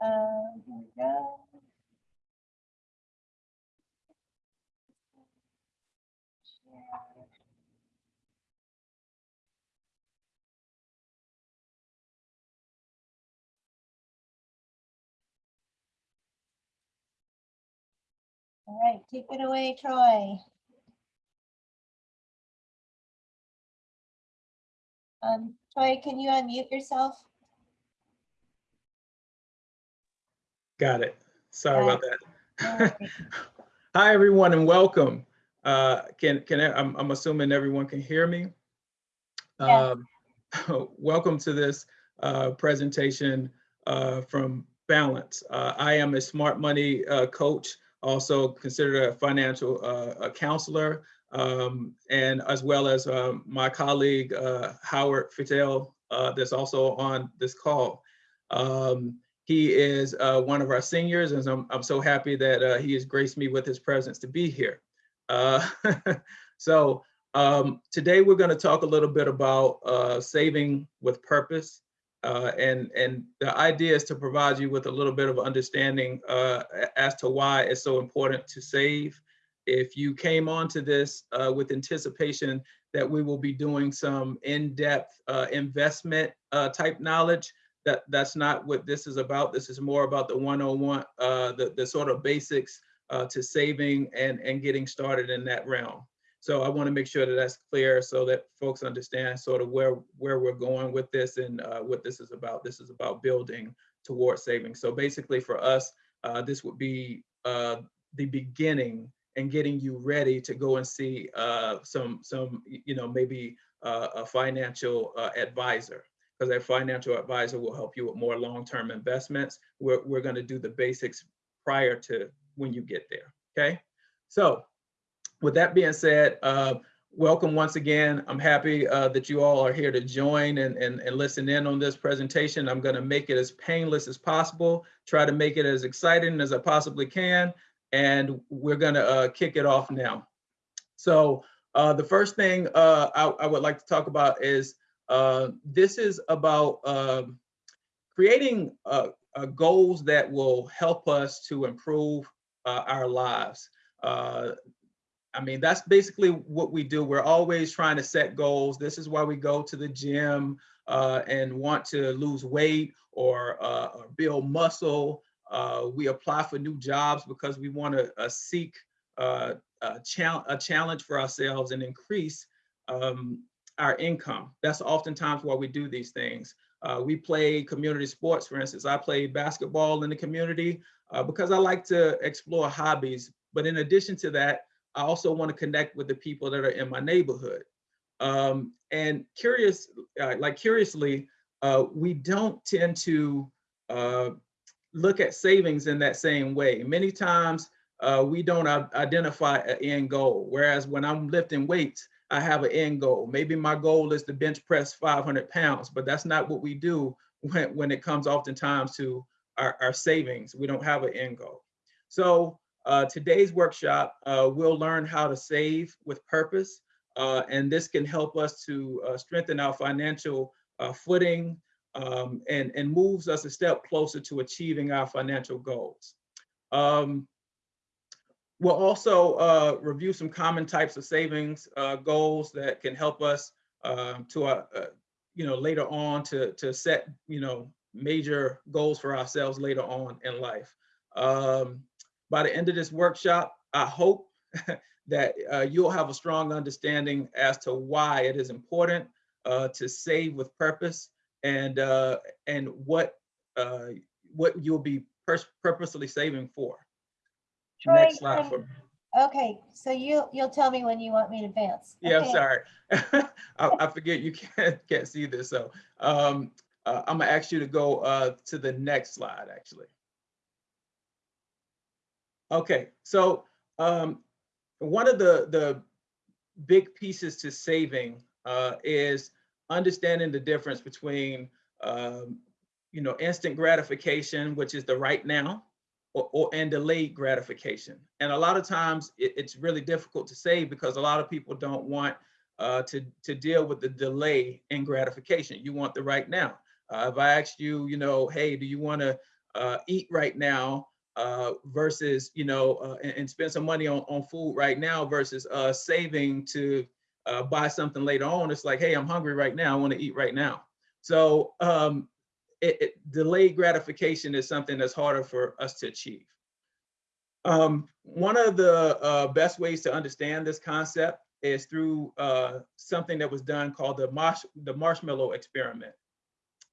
All right, take it away, Troy. Um, Troy, can you unmute yourself? Got it. Sorry about that. Hi, everyone, and welcome. Uh, Can, can, I- I'm, I'm assuming everyone can hear me? Yeah. Um, Welcome to this uh, presentation uh, from Balance. Uh, I am a smart money uh, coach, also considered a financial uh, a counselor, um, and as well as um, my colleague uh, Howard Fidel uh, that's also on this call. Um, he is uh, one of our seniors, and I'm, I'm so happy that uh, he has graced me with his presence to be here. Uh, so um, today we're going to talk a little bit about uh, saving with purpose. Uh, and, and the idea is to provide you with a little bit of understanding uh, as to why it's so important to save. If you came onto this with anticipation that we will be doing some in-depth investment type knowledge, that that's not what this is about. This is more about the one-on-one, uh, the, the sort of basics uh, to saving and, and getting started in that realm. So I want to make sure that that's clear so that folks understand sort of where, where we're going with this and uh, what this is about. This is about building towards saving. So basically for us, uh, this would be uh, the beginning and getting you ready to go and see uh, some, some, you know, maybe uh, a financial uh, advisor because that financial advisor will help you with more long-term investments. We're, we're going to do the basics prior to when you get there. Okay. So with that being said, uh, welcome once again. I'm happy uh, that you all are here to join and, and, and listen in on this presentation. I'm going to make it as painless as possible, try to make it as exciting as I possibly can. And we're going to uh, kick it off now. So uh, the first thing uh, I, I would like to talk about is uh, this is about um, creating uh, uh, goals that will help us to improve uh, our lives. Uh, I mean, that's basically what we do. We're always trying to set goals. This is why we go to the gym uh, and want to lose weight or, uh, or build muscle. Uh, we apply for new jobs because we want to uh, seek uh, a, chal a challenge for ourselves and increase um, our income. That's oftentimes why we do these things. Uh, we play community sports, for instance. I play basketball in the community uh, because I like to explore hobbies. But in addition to that, I also want to connect with the people that are in my neighborhood. Um, and curious, uh, like curiously, uh, we don't tend to uh, look at savings in that same way. Many times uh, we don't identify an end goal. Whereas when I'm lifting weights, I have an end goal. Maybe my goal is to bench press 500 pounds, but that's not what we do when, when it comes oftentimes to our, our savings. We don't have an end goal. So uh, today's workshop, uh, we'll learn how to save with purpose. Uh, and this can help us to uh, strengthen our financial uh, footing um, and, and moves us a step closer to achieving our financial goals. Um, We'll also uh, review some common types of savings uh, goals that can help us um, to, uh, uh, you know, later on to, to set, you know, major goals for ourselves later on in life. Um, by the end of this workshop, I hope that uh, you'll have a strong understanding as to why it is important uh, to save with purpose and uh, and what uh, what you'll be purposely saving for. Troy, Next slide um, for me. Okay, so you, you'll tell me when you want me to advance. Yeah, I'm sorry. I, I forget you can't, can't see this. So um, uh, I'm gonna ask you to go uh, to the next slide, actually. Okay, so um, one of the, the big pieces to saving uh, is understanding the difference between, um, you know, instant gratification, which is the right now, or, or and delayed gratification. And a lot of times it- it's really difficult to say because a lot of people don't want uh, to, to deal with the delay in gratification. You want the right now. Uh, if I asked you, you know, hey, do you want to uh, eat right now uh, versus, you know, uh, and, and spend some money on, on food right now versus uh, saving to buy something later on. It's like, hey, I'm hungry right now. I want to eat right now. So um, it, it, delayed gratification is something that's harder for us to achieve. Um, one of the uh, best ways to understand this concept is through uh, something that was done called the, marsh the marshmallow experiment.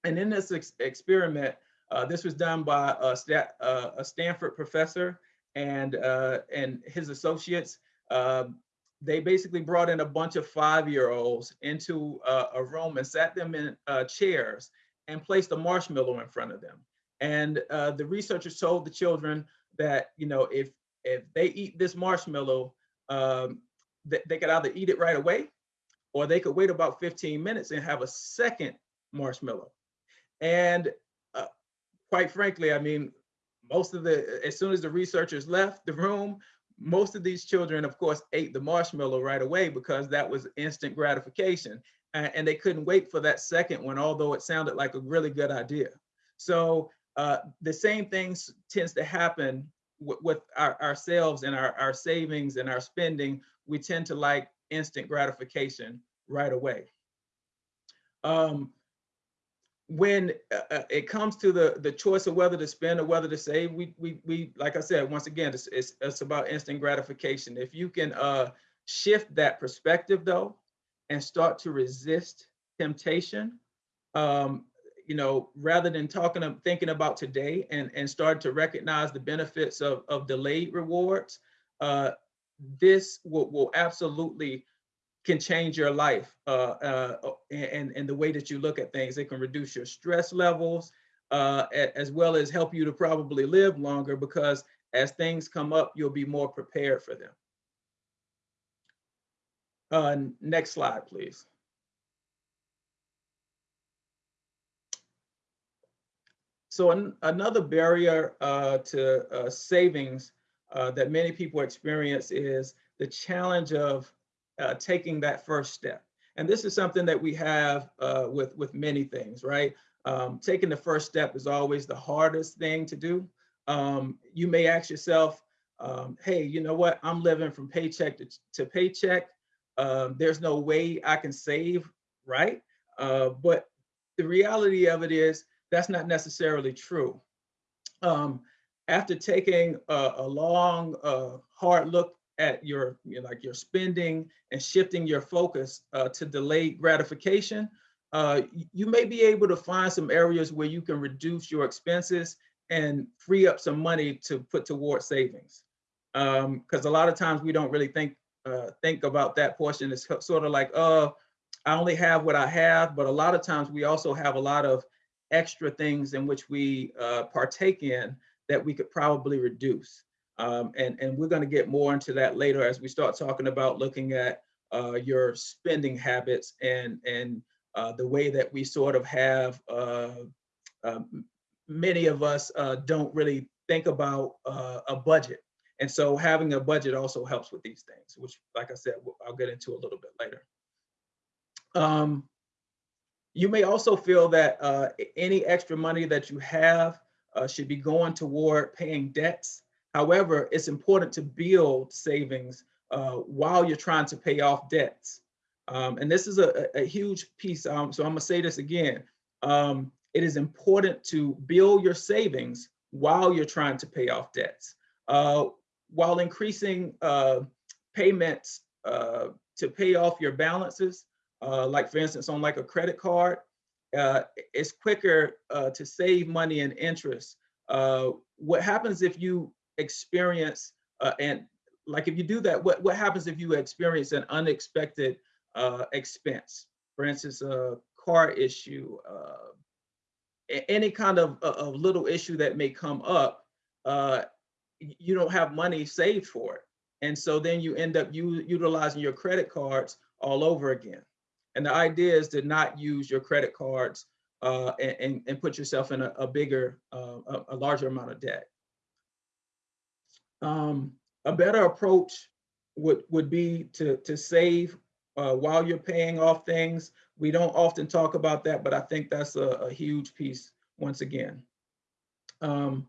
And in this ex experiment, uh, this was done by a, Stat a Stanford professor and, uh, and his associates. Um, they basically brought in a bunch of five-year-olds into uh, a room and sat them in uh, chairs and placed a marshmallow in front of them. And uh, the researchers told the children that, you know, if if they eat this marshmallow, um, th they could either eat it right away or they could wait about 15 minutes and have a second marshmallow. And uh, quite frankly, I mean, most of the, as soon as the researchers left the room, most of these children, of course, ate the marshmallow right away because that was instant gratification. And, they couldn't wait for that second one, although it sounded like a really good idea. So uh, the same things tends to happen with our, ourselves and our, our savings and our spending. We tend to like instant gratification right away. Um, when uh, uh, it comes to the the choice of whether to spend or whether to save, we we we like I said once again, it's it's, it's about instant gratification. If you can uh, shift that perspective though, and start to resist temptation, um, you know, rather than talking of thinking about today and and start to recognize the benefits of of delayed rewards, uh, this will will absolutely can change your life uh, uh, and, and the way that you look at things. It can reduce your stress levels uh, as well as help you to probably live longer because as things come up, you'll be more prepared for them. Uh, next slide, please. So an, another barrier uh, to uh, savings that many people experience is the challenge of uh, taking that first step. And this is something that we have uh, with, with many things, right? Um, taking the first step is always the hardest thing to do. Um, you may ask yourself, um, hey, you know what? I'm living from paycheck to, to paycheck. Um, there's no way I can save, right? Uh, but the reality of it is that's not necessarily true. Um, after taking a, a long, uh, hard look at your you know, like your spending and shifting your focus uh, to delayed gratification, uh, you may be able to find some areas where you can reduce your expenses and free up some money to put towards savings. Because um, a lot of times we don't really think uh, think about that portion. It's sort of like, oh, I only have what I have. But a lot of times we also have a lot of extra things in which we uh, partake in that we could probably reduce. Um, and, and we're going to get more into that later as we start talking about looking at uh, your spending habits and, and uh, the way that we sort of have, uh, many of us don't really think about a budget. And so having a budget also helps with these things, which like I said, I'll get into a little bit later. Um, you may also feel that uh, any extra money that you have should be going toward paying debts However, it's important to build savings uh, while you're trying to pay off debts. Um, and this is a, a huge piece. Um, so I'm gonna say this again. Um, it is important to build your savings while you're trying to pay off debts. Uh, while increasing uh, payments uh, to pay off your balances, uh, like for instance, on like a credit card, uh, it's quicker to save money and interest. what happens if you experience uh, and like if you do that, what, what happens if you experience an unexpected uh, expense? For instance, a car issue, uh, any kind of, of little issue that may come up, uh, you don't have money saved for it. And so then you end up u utilizing your credit cards all over again. And the idea is to not use your credit cards uh, and, and, put yourself in a, a bigger, uh, a, a larger amount of debt. Um, a better approach would, would be to, to save uh, while you're paying off things. We don't often talk about that, but I think that's a, a huge piece once again. Um,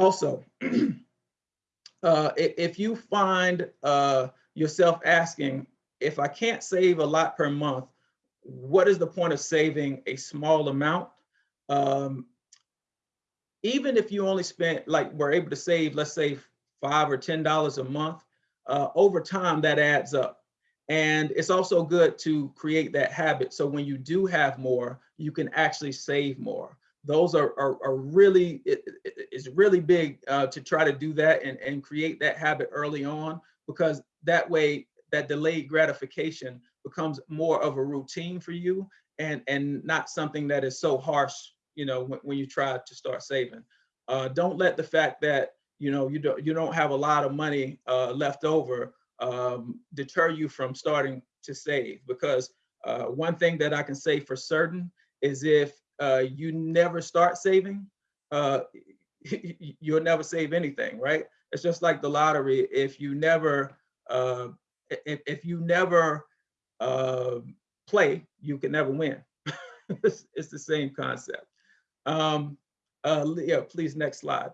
also, uh, if you find uh, yourself asking, if I can't save a lot per month, what is the point of saving a small amount? Um, even if you only spent, like, were able to save, let's say, five or ten dollars a month, uh, over time that adds up. And it's also good to create that habit. So when you do have more, you can actually save more. Those are, are, are really, it, it- it's really big uh, to try to do that and, and create that habit early on because that way that delayed gratification becomes more of a routine for you and, and not something that is so harsh, you know, when, when you try to start saving. Uh, don't let the fact that, you know, you don't, you don't have a lot of money uh, left over um, deter you from starting to save because uh, one thing that I can say for certain is if uh, you never start saving, uh, you'll never save anything, right? It's just like the lottery. If you never, uh, if, if you never uh, play, you can never win. it's, it's the same concept. Um, uh, Leah, please, next slide.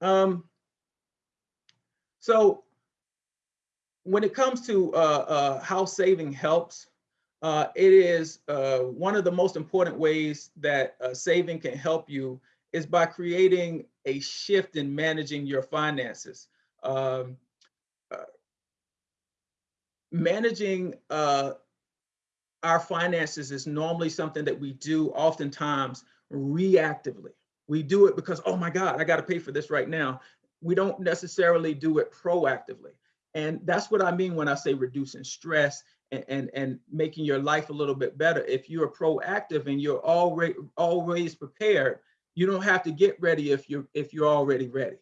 Um, so when it comes to uh, uh, how saving helps, uh, it is uh, one of the most important ways that uh, saving can help you is by creating a shift in managing your finances. Um, uh, managing uh, our finances is normally something that we do oftentimes reactively. We do it because, oh my God, I got to pay for this right now. We don't necessarily do it proactively. And that's what I mean when I say reducing stress and, and, making your life a little bit better. If you're proactive and you're already always prepared, you don't have to get ready if you're if you're already ready.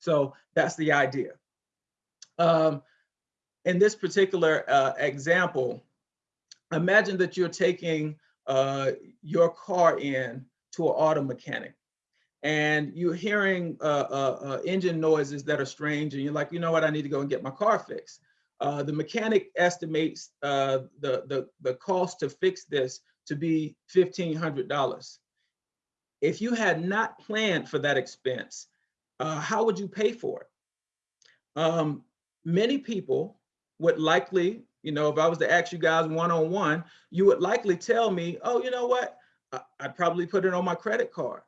So that's the idea. Um, in this particular uh, example, imagine that you're taking uh, your car in to an auto mechanic and you're hearing uh, uh, uh, engine noises that are strange and you're like, you know what, I need to go and get my car fixed. Uh, the mechanic estimates uh, the, the, the cost to fix this to be $1,500. If you had not planned for that expense, uh, how would you pay for it? Um, many people would likely, you know, if I was to ask you guys one-on-one, you would likely tell me, oh, you know what, I- I'd probably put it on my credit card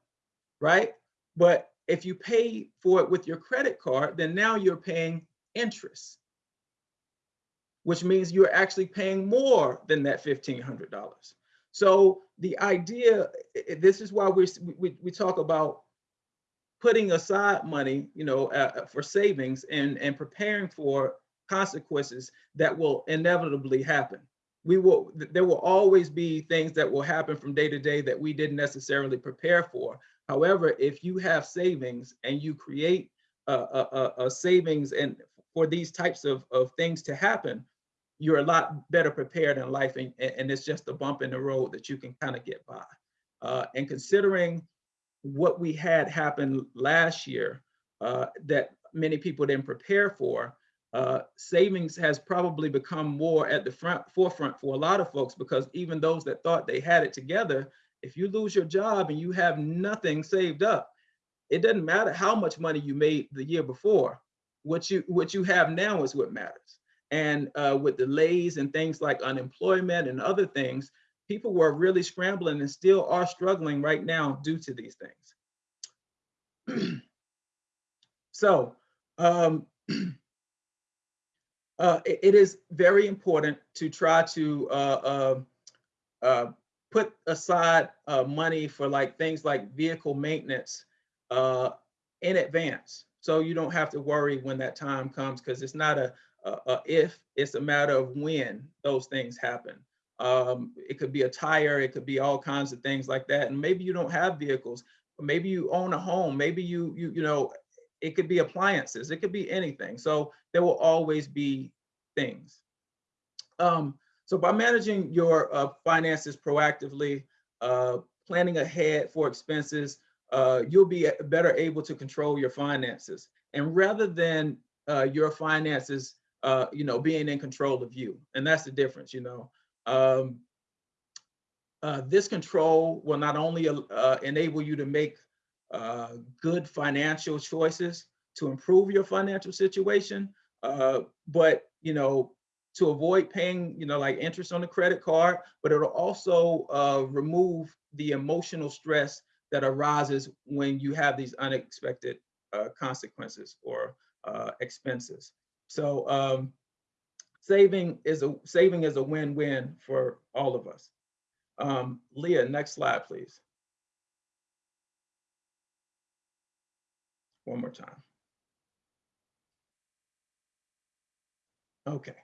right? But if you pay for it with your credit card, then now you're paying interest, which means you're actually paying more than that $1,500. So the idea, this is why we, we, we talk about putting aside money, you know, uh, for savings and, and preparing for consequences that will inevitably happen. We will, there will always be things that will happen from day to day that we didn't necessarily prepare for. However, if you have savings and you create a, a- a savings and for these types of, of things to happen, you're a lot better prepared in life and, and it's just a bump in the road that you can kind of get by. Uh, and considering what we had happen last year uh, that many people didn't prepare for, uh, savings has probably become more at the front forefront for a lot of folks because even those that thought they had it together, if you lose your job and you have nothing saved up, it doesn't matter how much money you made the year before. What you what you have now is what matters. And uh, with delays and things like unemployment and other things, people were really scrambling and still are struggling right now due to these things. so um, uh, it, it is very important to try to uh, uh, uh, put aside uh, money for like things like vehicle maintenance uh, in advance. So you don't have to worry when that time comes because it's not a, a, a if, it's a matter of when those things happen. Um, it could be a tire, it could be all kinds of things like that. And maybe you don't have vehicles, maybe you own a home, maybe you, you, you know, it could be appliances, it could be anything. So there will always be things. Um, so by managing your uh, finances proactively, uh, planning ahead for expenses, uh, you'll be better able to control your finances. And rather than uh, your finances, uh, you know, being in control of you, and that's the difference. You know, Um, uh, this control will not only uh, enable you to make uh, good financial choices to improve your financial situation, but you know, to avoid paying, you know, like interest on the credit card, but it'll also remove the emotional stress that arises when you have these unexpected uh, consequences or uh, expenses. So um, saving is a saving is a win-win for all of us. Um, Leah, next slide, please. One more time. Okay.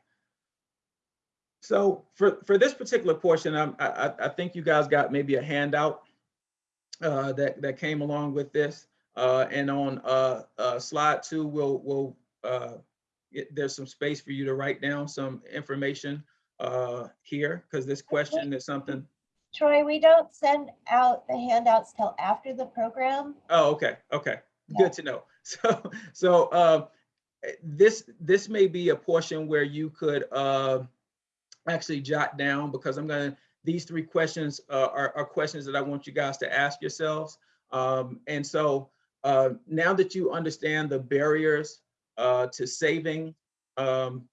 So for, for this particular portion, I'm, I, I think you guys got maybe a handout uh, that, that came along with this. Uh, and on uh, uh, slide two, we'll, we'll uh, it- there's some space for you to write down some information uh, here, because this question is something, Troy, we don't send out the handouts till after the program. oh, okay, okay, Yeah. good to know. So, so uh, eh, this, this may be a portion where you could uh, actually jot down, because I'm gonna, these three questions uh, are, are questions that I want you guys to ask yourselves. Um, And so uh, now that you understand the barriers uh, to saving um,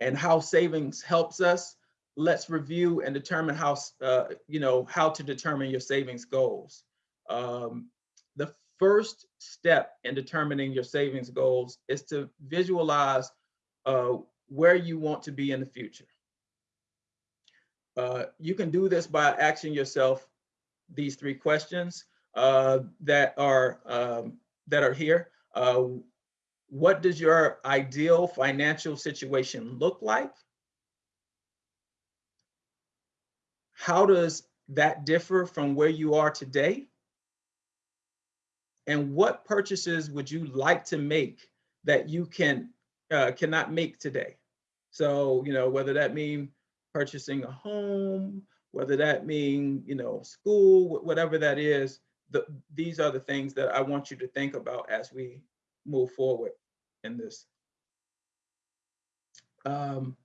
and how savings helps us, let's review and determine how, uh, you know, how to determine your savings goals. Um, the first step in determining your savings goals is to visualize uh, where you want to be in the future. Uh, you can do this by asking yourself these three questions uh, that are um, that are here. Uh, what does your ideal financial situation look like? How does that differ from where you are today? And what purchases would you like to make that you can uh, cannot make today? So, you know, whether that mean purchasing a home, whether that mean, you know, school, whatever that is, the, these are the things that I want you to think about as we move forward in this. Um,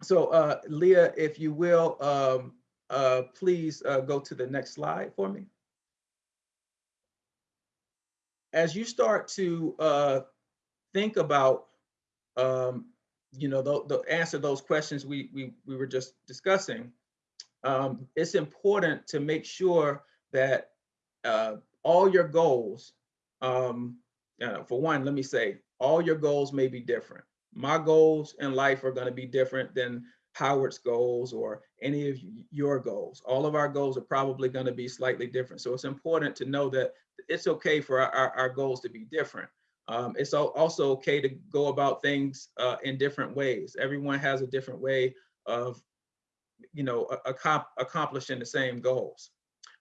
so uh, Leah, if you will, um, uh, please uh, go to the next slide for me. As you start to uh, think about, um, you know, the, the answer those questions we, we, we were just discussing, um, it's important to make sure that uh, all your goals, um, uh, for one, let me say, all your goals may be different. My goals in life are going to be different than Howard's goals or any of your goals. All of our goals are probably going to be slightly different. So it's important to know that it's okay for our, our, our goals to be different. Um, it's also okay to go about things uh, in different ways. Everyone has a different way of, you know, accomplishing the same goals.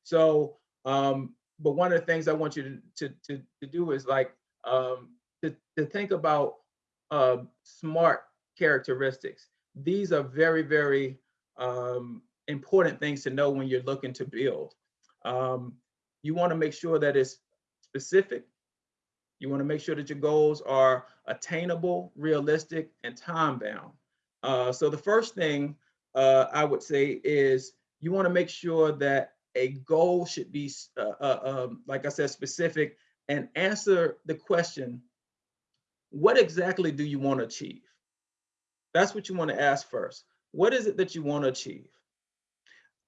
So, um, but one of the things I want you to, to, to, to do is like, um, to, to think about uh, smart characteristics. These are very, very um, important things to know when you're looking to build. Um, you want to make sure that it's specific. You want to make sure that your goals are attainable, realistic, and time bound. Uh, so the first thing uh, I would say is you want to make sure that a goal should be, uh, uh, um, like I said, specific and answer the question, what exactly do you want to achieve? That's what you want to ask first. What is it that you want to achieve?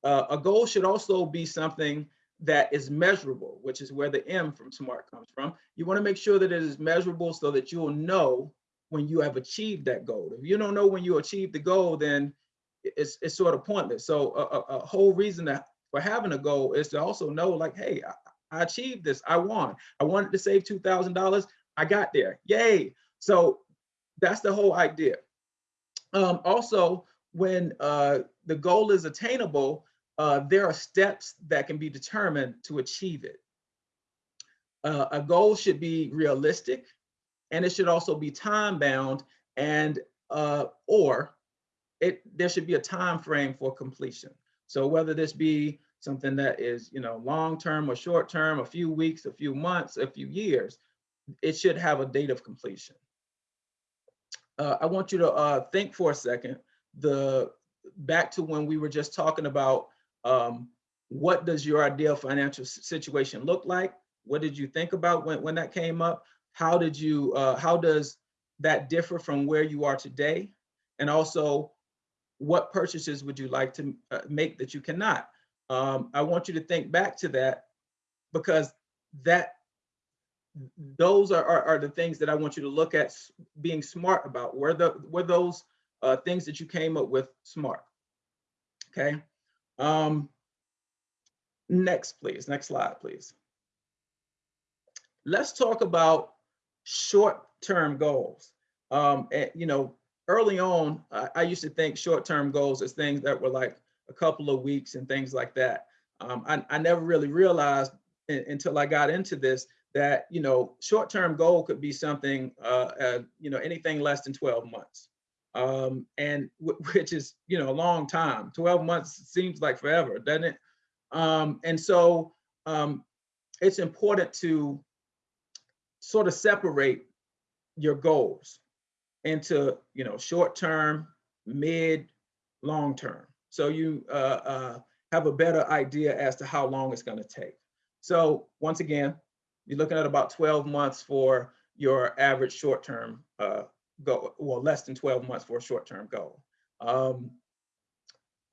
Uh, a goal should also be something that is measurable, which is where the M from SMART comes from. You want to make sure that it is measurable so that you'll know when you have achieved that goal. If you don't know when you achieve the goal, then it's, it's sort of pointless. So a, a, a whole reason for having a goal is to also know like, hey, I, I achieved this, I won. I wanted to save $2,000, I got there, yay. So that's the whole idea. Um, also, when uh, the goal is attainable, uh, there are steps that can be determined to achieve it. Uh, a goal should be realistic, and it should also be time bound, and uh, or it there should be a time frame for completion. So whether this be something that is you know long term or short term, a few weeks, a few months, a few years, it should have a date of completion. Uh, I want you to uh, think for a second the, back to when we were just talking about um, what does your ideal financial situation look like? What did you think about when, when that came up? How did you, uh, how does that differ from where you are today? And also, what purchases would you like to uh, make that you cannot? Um, I want you to think back to that because that those are, are, are the things that I want you to look at being smart about. Were the were those uh, things that you came up with smart? Okay. Um, next, please. Next slide, please. Let's talk about short-term goals. Um, and, you know, early on, I, I used to think short-term goals as things that were like a couple of weeks and things like that. Um, I, I never really realized un- until I got into this that you know short-term goal could be something uh, uh, you know anything less than 12 months um, and which is you know a long time 12 months seems like forever doesn't it? Um, and so um, it's important to sort of separate your goals into you know short term mid long term. So you uh, uh, have a better idea as to how long it's going to take. So once again you're looking at about 12 months for your average short term uh, goal well less than 12 months for a short term goal um,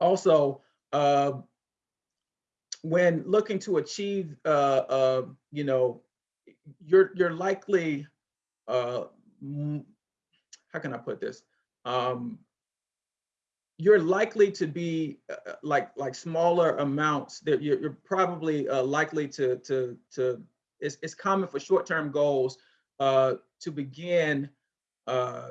also uh, when looking to achieve uh, uh, you know you're you're likely uh, how can I put this? Um, you're likely to be uh, uh, like like smaller amounts that you're, you're probably likely to to to it's, it's common for short-term goals to begin uh,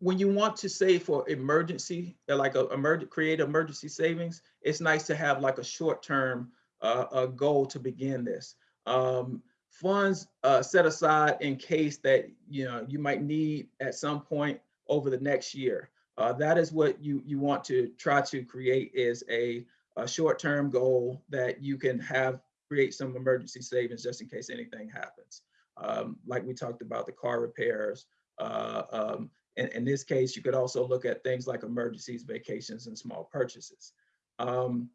when you want to save for emergency uh, like a create emergency savings it's nice to have like a short-term uh, a goal to begin this um, funds uh, set aside in case that you know you might need at some point over the next year. Uh, that is what you you want to try to create is a, a short-term goal that you can have create some emergency savings just in case anything happens. Um, like we talked about the car repairs. Uh, um, in, in this case, you could also look at things like emergencies, vacations, and small purchases. Um,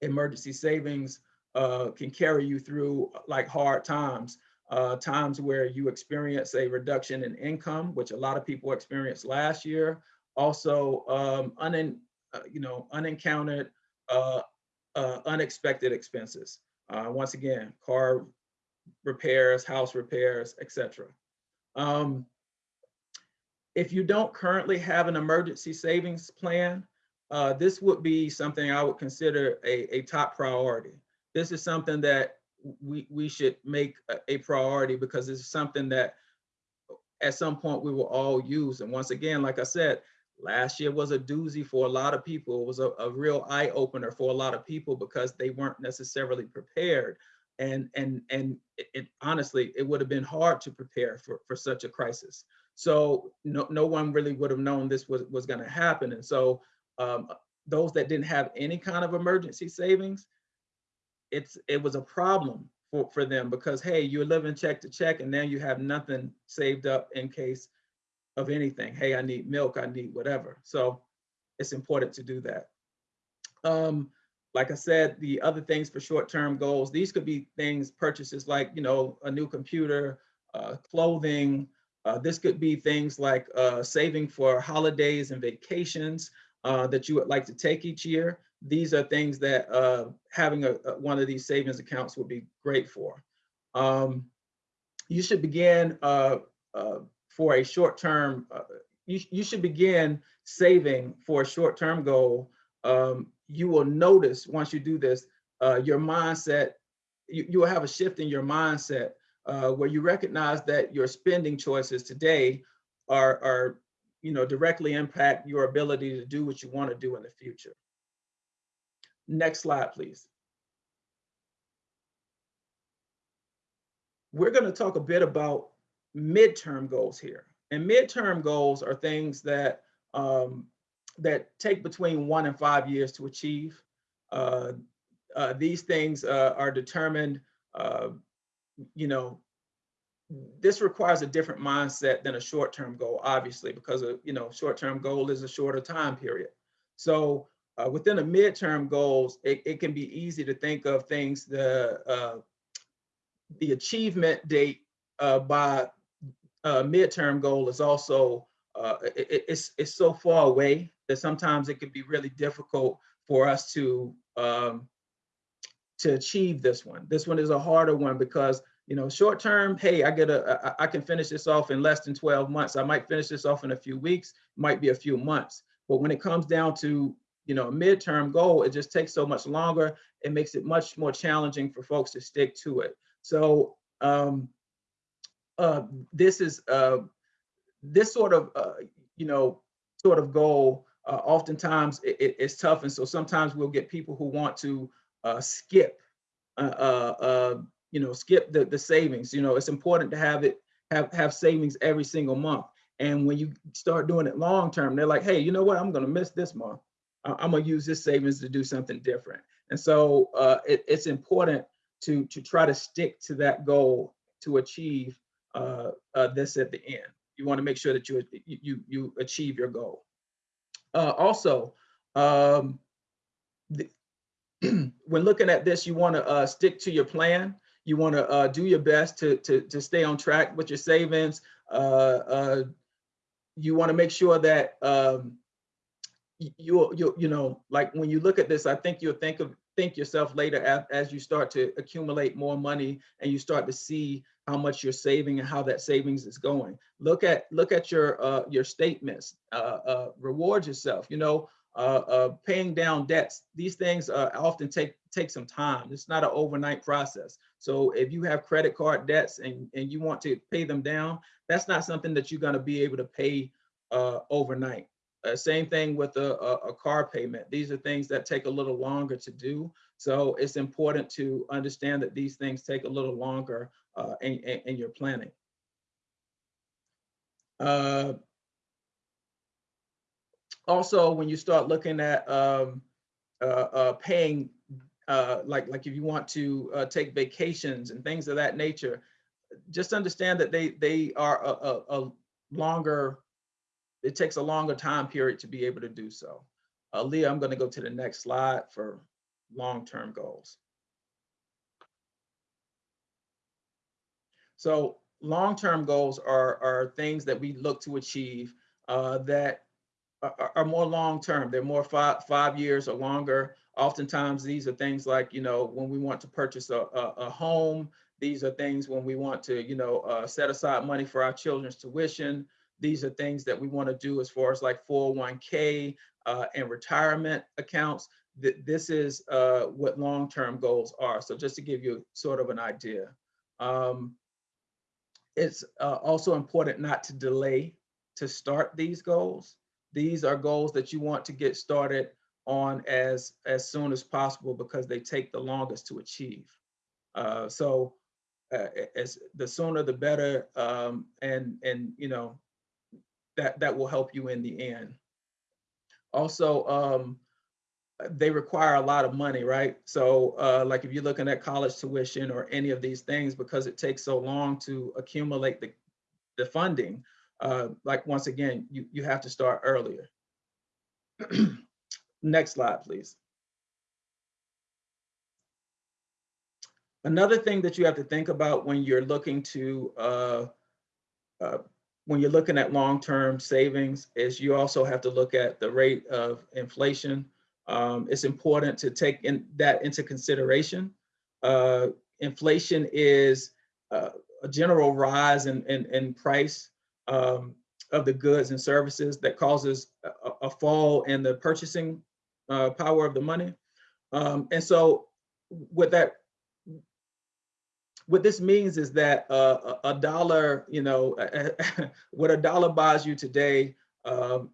emergency savings uh, can carry you through like hard times, uh, times where you experience a reduction in income, which a lot of people experienced last year. Also, um, unin, uh, you know, unencountered, uh, uh, unexpected expenses. Once again, car repairs, house repairs, etc. Um, if you don't currently have an emergency savings plan, uh, this would be something I would consider a, a top priority. This is something that we, we should make a, a priority because it's something that at some point we will all use. And once again, like I said, last year was a doozy for a lot of people. It was a, a real eye opener for a lot of people because they weren't necessarily prepared. And and and it, it honestly, it would have been hard to prepare for, for such a crisis. So no, no one really would have known this was, was going to happen. And so um, those that didn't have any kind of emergency savings, it's it was a problem for, for them because hey, you're living check to check and now you have nothing saved up in case of anything. Hey, I need milk, I need whatever. So it's important to do that. Um, like I said, the other things for short-term goals, these could be things, purchases like, you know, a new computer, uh, clothing. Uh, this could be things like uh, saving for holidays and vacations uh, that you would like to take each year. These are things that uh, having a, a, one of these savings accounts would be great for. Um, you should begin uh, for a short-term, you, you should begin saving for a short-term goal. Um, you will notice once you do this, uh, your mindset, you, you will have a shift in your mindset uh, where you recognize that your spending choices today are, are, you know, directly impact your ability to do what you want to do in the future. Next slide, please. We're going to talk a bit about midterm goals here. And midterm goals are things that um, that take between one and five years to achieve. Uh, uh, these things uh, are determined, uh, you know, this requires a different mindset than a short-term goal, obviously, because a you know short-term goal is a shorter time period. So uh, within a midterm goals, it, it can be easy to think of things the uh, the achievement date by uh, midterm goal is also uh, it- it- it's it's so far away that sometimes it can be really difficult for us to um, to achieve this one. This one is a harder one because you know short term. Hey, I get a I, I can finish this off in less than 12 months. I might finish this off in a few weeks, might be a few months. But when it comes down to you know a midterm goal, it just takes so much longer. It makes it much more challenging for folks to stick to it. So um, uh, this is uh, this sort of uh, you know sort of goal uh, oftentimes it, it- it's tough. And so sometimes we'll get people who want to uh, skip uh, uh, uh, you know skip the, the savings. You know it's important to have it have have savings every single month. And when you start doing it long term they're like hey you know what? I'm going to miss this month. I'm going to use this savings to do something different. And so uh, it, it's important to to try to stick to that goal to achieve uh, uh, this at the end you want to make sure that you you you, achieve your goal uh, also, um, the, when looking at this, you want to uh, stick to your plan. You want to uh, do your best to, to, to stay on track with your savings. Uh, uh, you want to make sure that um, you, you, you know, like when you look at this, I think you'll think of think yourself later as, as you start to accumulate more money and you start to see how much you're saving and how that savings is going. Look at look at your uh, your statements. Uh, uh, reward yourself. You know, uh, uh, paying down debts. These things uh, often take take some time. It's not an overnight process. So if you have credit card debts and and you want to pay them down, that's not something that you're going to be able to pay overnight. Same thing with a, a, a car payment. These are things that take a little longer to do. So it's important to understand that these things take a little longer uh, in, in, in your planning. Uh, also, when you start looking at um, uh, uh, paying, uh, like like if you want to take vacations and things of that nature, just understand that they they are a, a, a longer. It takes a longer time period to be able to do so. Uh, Leah, I'm going to go to the next slide for long-term goals. So long-term goals are, are things that we look to achieve uh, that are, are- more long-term. They're more five, five years or longer. Oftentimes, these are things like, you know, when we want to purchase a, a, a home. These are things when we want to, you know, uh, set aside money for our children's tuition. These are things that we want to do as far as like 401k uh, and retirement accounts. Th- This is uh, what long-term goals are. So just to give you sort of an idea. Um, it's uh, also important not to delay to start these goals. These are goals that you want to get started on as as soon as possible because they take the longest to achieve. Uh, so uh, as the sooner the better, um, and and you know that that will help you in the end. Also, um, they require a lot of money, right? So uh, like if you're looking at college tuition or any of these things, because it takes so long to accumulate the, the funding, uh, like once again, you, you have to start earlier. Next slide, please. Another thing that you have to think about when you're looking to, uh, uh, when you're looking at long-term savings is you also have to look at the rate of inflation. Um, it's important to take in that into consideration. Uh, inflation is uh, a general rise in, in, in price um, of the goods and services that causes a, a fall in the purchasing uh, power of the money. Um, and so with that, what this means is that uh, a a dollar, you know, what a dollar buys you today um,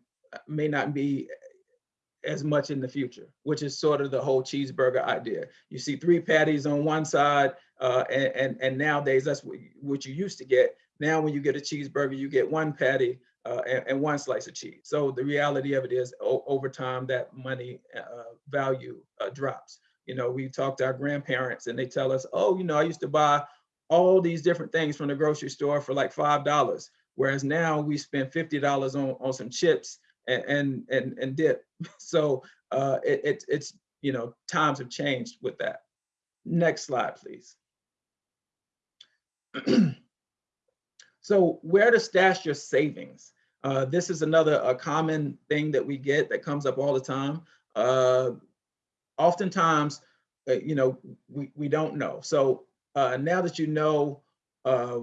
may not be as much in the future, which is sort of the whole cheeseburger idea. You see three patties on one side, uh, and, and and nowadays that's what you, what you used to get. Now, when you get a cheeseburger, you get one patty uh, and, and one slice of cheese. So the reality of it is, over time, that money uh, value uh, drops. You know, we talk to our grandparents, and they tell us, "Oh, you know, I used to buy all these different things from the grocery store for like five dollars. Whereas now we spend fifty dollars on on some chips and and and, and dip. So uh, it, it it's you know times have changed with that. Next slide, please. so where to stash your savings? Uh, this is another a common thing that we get that comes up all the time. Uh, oftentimes, uh, you know, we, we don't know. So uh, now that you know uh,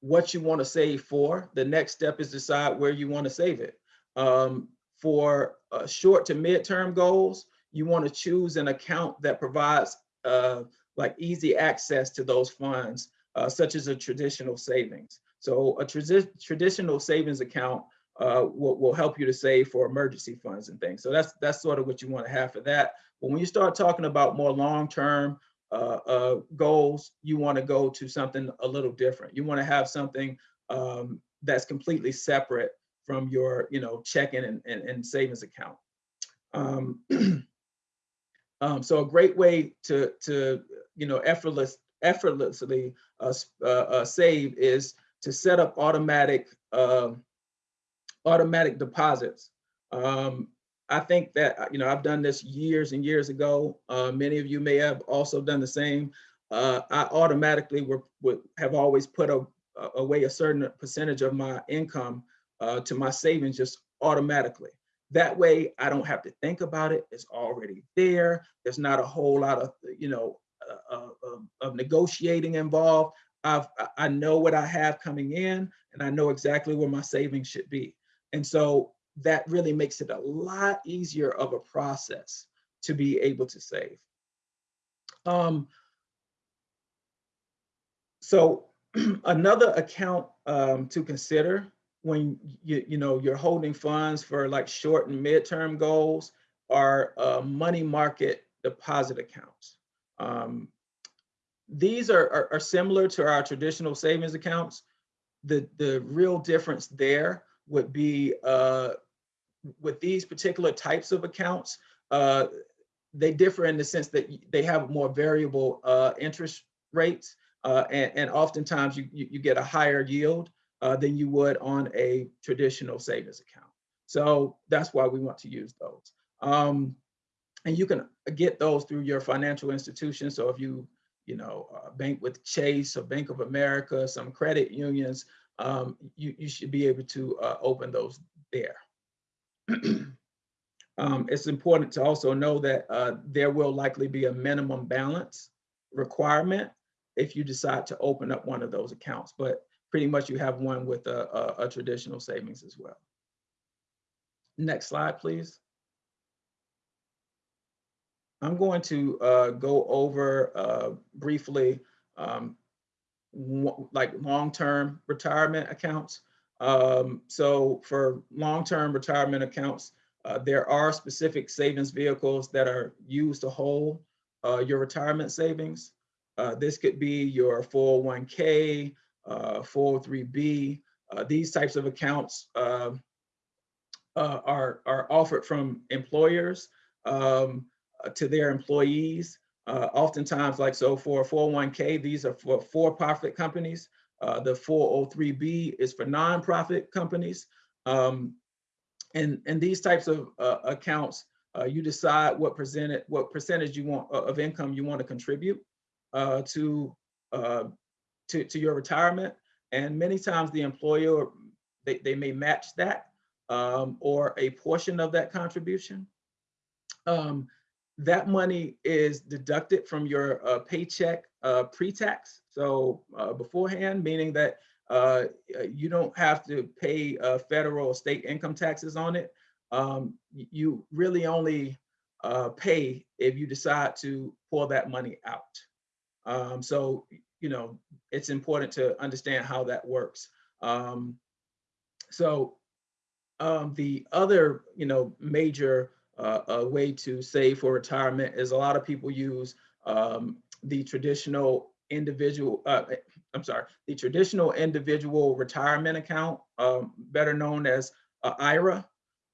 what you want to save for, the next step is decide where you want to save it. Um, for uh, short to mid-term goals, you want to choose an account that provides uh, like easy access to those funds, uh, such as a traditional savings. So a tradi traditional savings account uh, will, will help you to save for emergency funds and things. So that's that's sort of what you want to have for that. But when you start talking about more long-term uh, uh, goals, you want to go to something a little different. You want to have something um, that's completely separate from your, you know, checking and, and, and savings account. Um, um, so a great way to, to you know, effortless, effortlessly uh, uh, uh, save is to set up automatic um, automatic deposits. Um, I think that, you know, I've done this years and years ago. Uh, many of you may have also done the same. Uh, I automatically were, would have always put a, away a certain percentage of my income uh, to my savings just automatically. That way, I don't have to think about it. It's already there. There's not a whole lot of, you know, uh, uh, of, of negotiating involved. I've, I know what I have coming in and I know exactly where my savings should be. And so that really makes it a lot easier of a process to be able to save. Um, so another account um, to consider when you, you know, you're holding funds for like short and midterm goals are uh, money market deposit accounts. Um, these are, are, are similar to our traditional savings accounts. The, the real difference there would be uh, with these particular types of accounts, uh, they differ in the sense that they have more variable uh, interest rates, uh, and, and, oftentimes you, you, you, get a higher yield uh, than you would on a traditional savings account. So that's why we want to use those. Um, and you can get those through your financial institution. So if you, you know, uh, bank with Chase or Bank of America, some credit unions, um, you, you should be able to uh, open those there. um, it's important to also know that uh, there will likely be a minimum balance requirement if you decide to open up one of those accounts, but pretty much you have one with a, a, a traditional savings as well. Next slide, please. I'm going to uh, go over uh, briefly um, like long-term retirement accounts. Um, so for long-term retirement accounts, uh, there are specific savings vehicles that are used to hold uh, your retirement savings. Uh, this could be your 401k, 403b. Uh, uh, these types of accounts um, uh, are, are offered from employers um, to their employees. Uh, oftentimes, like so for 401k, these are for for-profit companies. Uh, the 403b is for nonprofit companies. Um, and, and these types of uh, accounts, uh, you decide what presented, what percentage you want uh, of income you want to contribute to uh, to, to, your retirement. And many times the employer, they, they may match that um, or a portion of that contribution. Um, that money is deducted from your uh, paycheck uh, pre-tax. So uh, beforehand, meaning that uh, you don't have to pay uh, federal or state income taxes on it. Um, you really only uh, pay if you decide to pull that money out. Um, so, you know, it's important to understand how that works. Um, so um, the other, you know, major uh, way to save for retirement is a lot of people use um, the traditional individual, uh, I'm sorry, the traditional individual retirement account, um, better known as uh, IRA.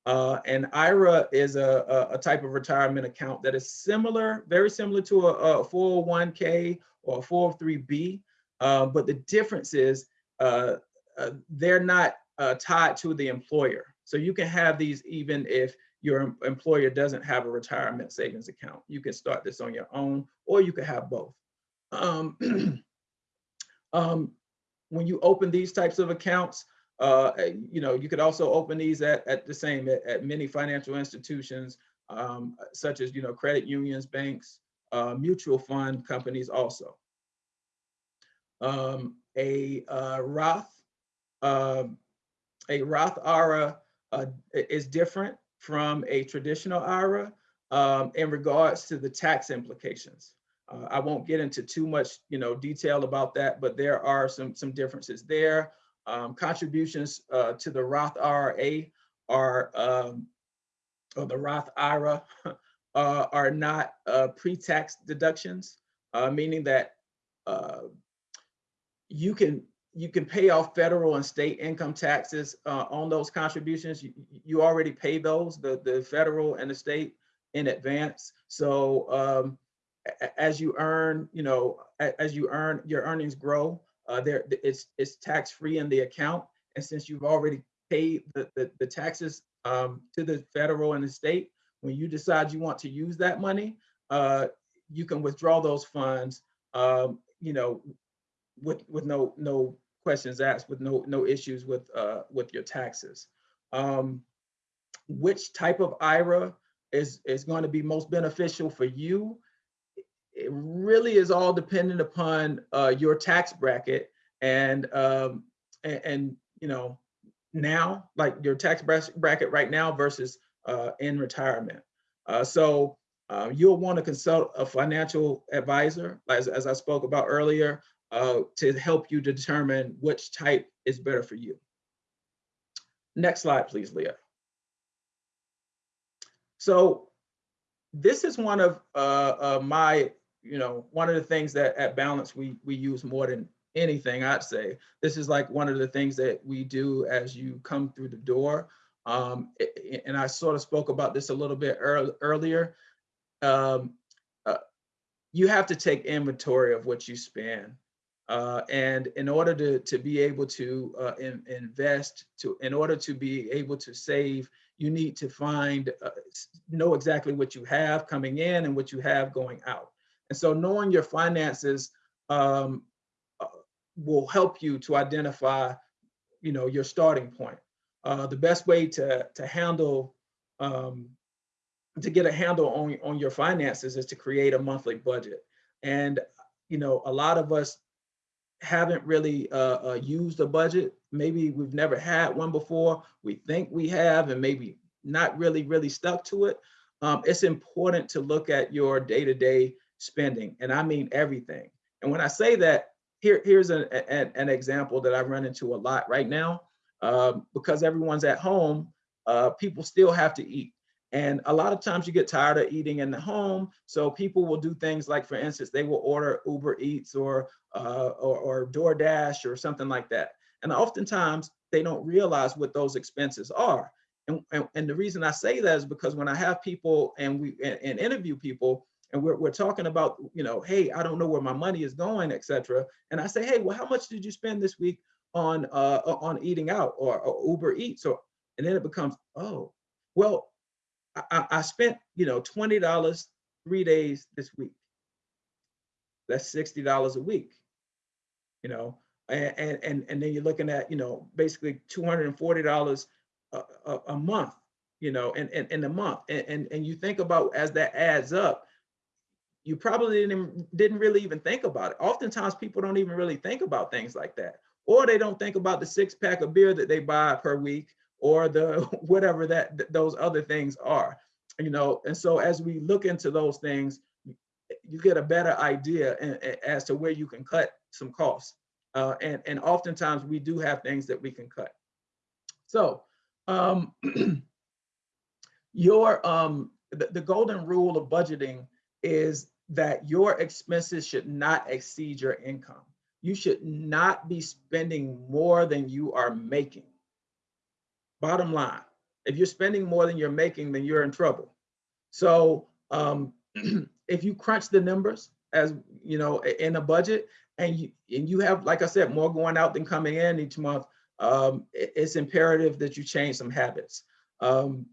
Uh, and IRA is a, a, type of retirement account that is similar, very similar to a, a 401k or a 403b. Uh, but the difference is uh, uh, they're not uh, tied to the employer. So you can have these even if your employer doesn't have a retirement savings account. You can start this on your own, or you could have both. Um, um, when you open these types of accounts, uh, eh, you know, you could also open these at, at the same, at, at many financial institutions, um, such as, you know, credit unions, banks, uh, mutual fund companies also. Um, a uh, Roth, um, a Roth IRA uh, is different from a traditional IRA um, in regards to the tax implications. Uh, I won't get into too much, you know, detail about that, but there are some some differences there. Um, contributions uh, to the Roth IRA are um, or the Roth IRA uh, are not uh, pre-tax deductions, uh, meaning that uh, you can you can pay off federal and state income taxes uh, on those contributions. You, you already pay those, the the federal and the state in advance. So um, as you earn, you know, as you earn, your earnings grow. Uh, there, it's it's tax free in the account, and since you've already paid the the, the taxes um, to the federal and the state, when you decide you want to use that money, uh, you can withdraw those funds. Um, you know, with with no no questions asked, with no no issues with uh, with your taxes. Um, which type of IRA is is going to be most beneficial for you? It really is all dependent upon uh, your tax bracket and um, and, you know now like your tax bracket right now versus uh, in retirement. Uh, so uh, you'll want to consult a financial advisor, as, as I spoke about earlier, uh, to help you determine which type is better for you. Next slide, please, Leah. So this is one of uh, uh, my, you know, one of the things that at Balance we we use more than anything. I'd say this is like one of the things that we do as you come through the door. Um, and I sort of spoke about this a little bit earl- earlier. Um, uh, you have to take inventory of what you spend. Uh, and in order to, to be able to uh, in, invest, to in order to be able to save, you need to find uh, know exactly what you have coming in and what you have going out. And so knowing your finances um, uh, will help you to identify, you know, your starting point. Uh, the best way to to handle um, to get a handle on on your finances is to create a monthly budget. And you know, a lot of us haven't really uh, uh, used a budget. Maybe we've never had one before. We think we have, and maybe not really, really stuck to it. Um, it's important to look at your day-to-day spending, and I mean everything. And when I say that, here, here's an, an, an example that I run into a lot right now. Um, because everyone's at home, uh, people still have to eat. And a lot of times you get tired of eating in the home. So people will do things like, for instance, they will order Uber Eats or uh, or, or DoorDash or something like that. And oftentimes they don't realize what those expenses are. And, and, and the reason I say that is because when I have people and we and, and interview people and we're, we're talking about, you know, hey, I don't know where my money is going, et cetera. And I say, hey, well, how much did you spend this week on uh, on eating out or, or Uber Eats? Or, and then it becomes, oh, well, I, I- spent, you know, $20 three days this week. That's $60 a week you know, and and and, and then you're looking at, you know, basically two hundred and forty dollars a, a, a month, you know, in, in, in a month. And, and and you think about as that adds up, you probably didn't didn't really even think about it. Oftentimes people don't even really think about things like that. Or they don't think about the six pack of beer that they buy per week or the whatever that th- those other things are. You know, and so as we look into those things, you get a better idea a- a- as to where you can cut some costs. Uh, and, and oftentimes we do have things that we can cut. So um, your um, the, the golden rule of budgeting is that your expenses should not exceed your income. You should not be spending more than you are making. Bottom line, if you're spending more than you're making, then you're in trouble. So um, if you crunch the numbers as you know in a budget and you, and you have, like I said, more going out than coming in each month, um, it's imperative that you change some habits. Um,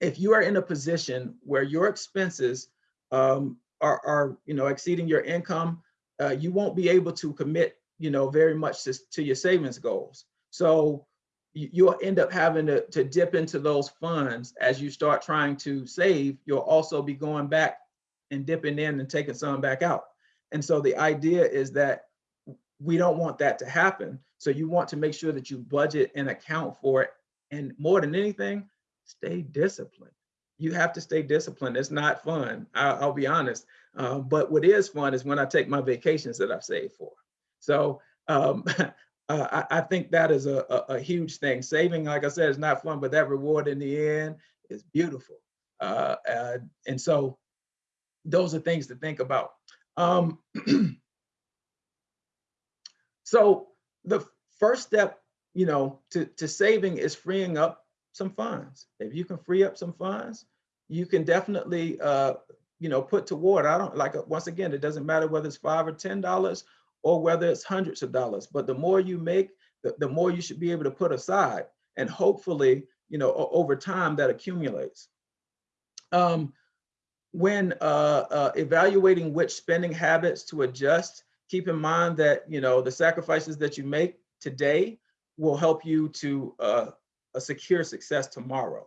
if you are in a position where your expenses um, are, are, you know, exceeding your income, uh, you won't be able to commit, you know, very much to, to your savings goals. So you, you'll end up having to, to dip into those funds as you start trying to save. You'll also be going back and dipping in and taking some back out. And so the idea is that we don't want that to happen. So you want to make sure that you budget and account for it. And more than anything, stay disciplined. You have to stay disciplined. It's not fun. I'll, I'll be honest. Uh, but what is fun is when I take my vacations that I've saved for. So um, uh, I, I think that is a, a, a huge thing. Saving, like I said, is not fun, but that reward in the end is beautiful. Uh, uh, and so those are things to think about. Um, so the first step, you know, to, to saving is freeing up some funds. If you can free up some funds, you can definitely, uh, you know, put toward, I don't like, uh, once again, it doesn't matter whether it's five or $10 or whether it's hundreds of dollars, but the more you make, the, the more you should be able to put aside. And hopefully, you know, over time that accumulates. Um, when uh, uh, evaluating which spending habits to adjust, keep in mind that you know the sacrifices that you make today will help you to uh, a secure success tomorrow.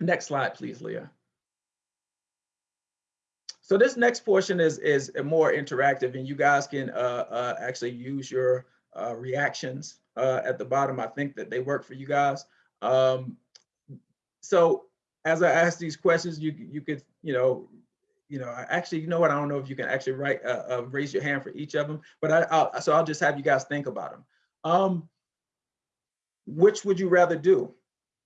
Next slide, please, Leah. So this next portion is is more interactive, and you guys can uh, uh, actually use your uh, reactions uh, at the bottom. I think that they work for you guys. Um, so as I ask these questions, you you could you know you know actually you know what I don't know if you can actually write uh, uh, raise your hand for each of them, but I I'll, so I'll just have you guys think about them. Um, which would you rather do?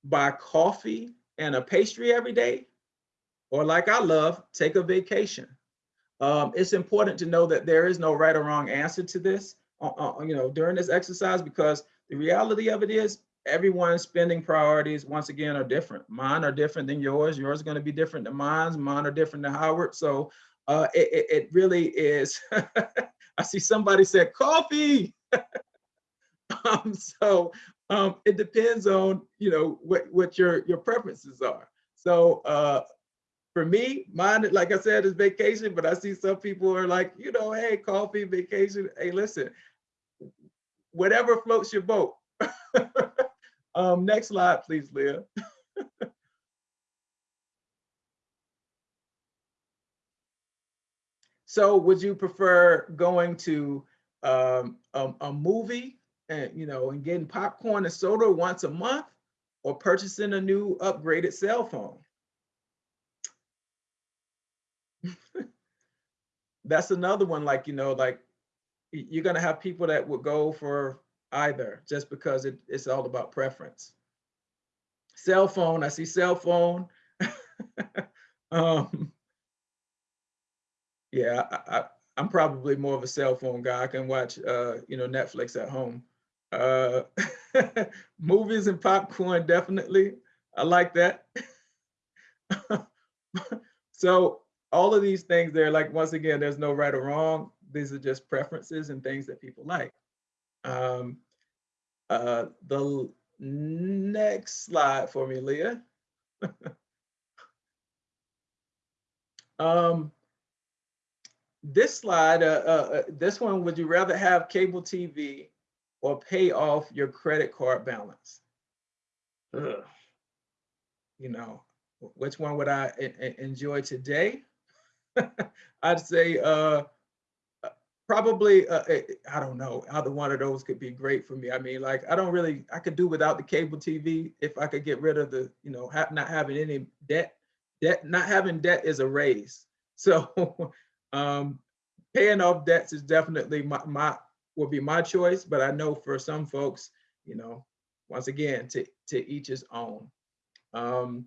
Buy coffee and a pastry every day, or like I love, take a vacation. Um, it's important to know that there is no right or wrong answer to this, uh, uh, you know, during this exercise because the reality of it is everyone's spending priorities once again are different. Mine are different than yours. Yours are going to be different than mine. Mine are different than Howard. So uh, it, it, it really is. I see somebody said coffee. um, so um, it depends on you know what what your your preferences are. So uh, for me, mine, like I said, is vacation. But I see some people are like, you know, hey, coffee, vacation. Hey, listen, whatever floats your boat. um, next slide, please, Leah. so would you prefer going to um, a, a movie and, you know, and getting popcorn and soda once a month or purchasing a new upgraded cell phone? That's another one, like, you know, like you're gonna have people that would go for either just because it, it's all about preference. Cell phone, I see cell phone. um, yeah, I, I, I'm probably more of a cell phone guy. I can watch, uh, you know, Netflix at home. Uh, movies and popcorn, definitely. I like that. so all of these things there, like once again, there's no right or wrong. These are just preferences and things that people like. Um, uh, the next slide for me, Leah. um, this slide, uh, uh, uh, this one, would you rather have cable TV or pay off your credit card balance? Ugh. You know, which one would I enjoy today? I'd say uh, uh, probably, uh, eh, I don't know, either one of those could be great for me. I mean, like, I don't really, I could do without the cable TV if I could get rid of the, you know, ha- not having any debt. Debt, not having debt is a raise. So um, paying off debts is definitely my, my, will be my choice, but I know for some folks, you know, once again, to, to each his own. Um,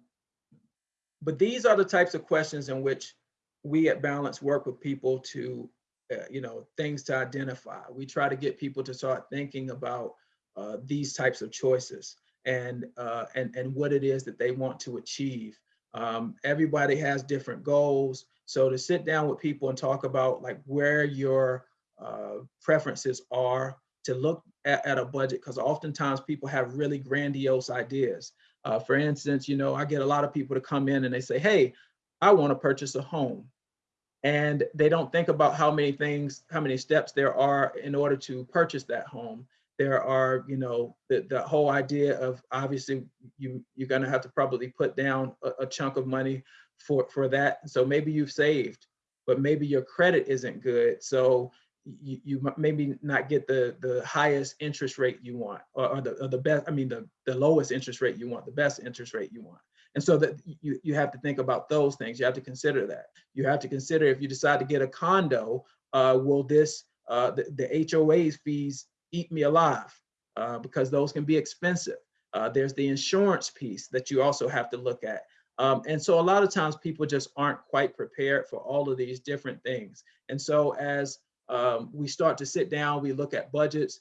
but these are the types of questions in which we at Balance work with people to, uh, you know, things to identify. We try to get people to start thinking about uh, these types of choices and uh, and and what it is that they want to achieve Um, everybody has different goals. So to sit down with people and talk about like where your uh, preferences are, to look at, at a budget, because oftentimes people have really grandiose ideas. Uh, for instance, you know, I get a lot of people to come in and they say, hey, I want to purchase a home. And they don't think about how many things, how many steps there are in order to purchase that home. There are, you know, the, the whole idea of obviously you, you're going to have to probably put down a, a chunk of money for, for that. So maybe you've saved, but maybe your credit isn't good. So you, you maybe not get the, the highest interest rate you want or, or the, or the best, I mean, the, the lowest interest rate you want, the best interest rate you want. And so that you, you have to think about those things. You have to consider that. You have to consider if you decide to get a condo, uh, will this, uh, the, the HOA's fees eat me alive? Uh, because those can be expensive. Uh, there's the insurance piece that you also have to look at. Um, and so a lot of times people just aren't quite prepared for all of these different things. And so as um, we start to sit down, we look at budgets,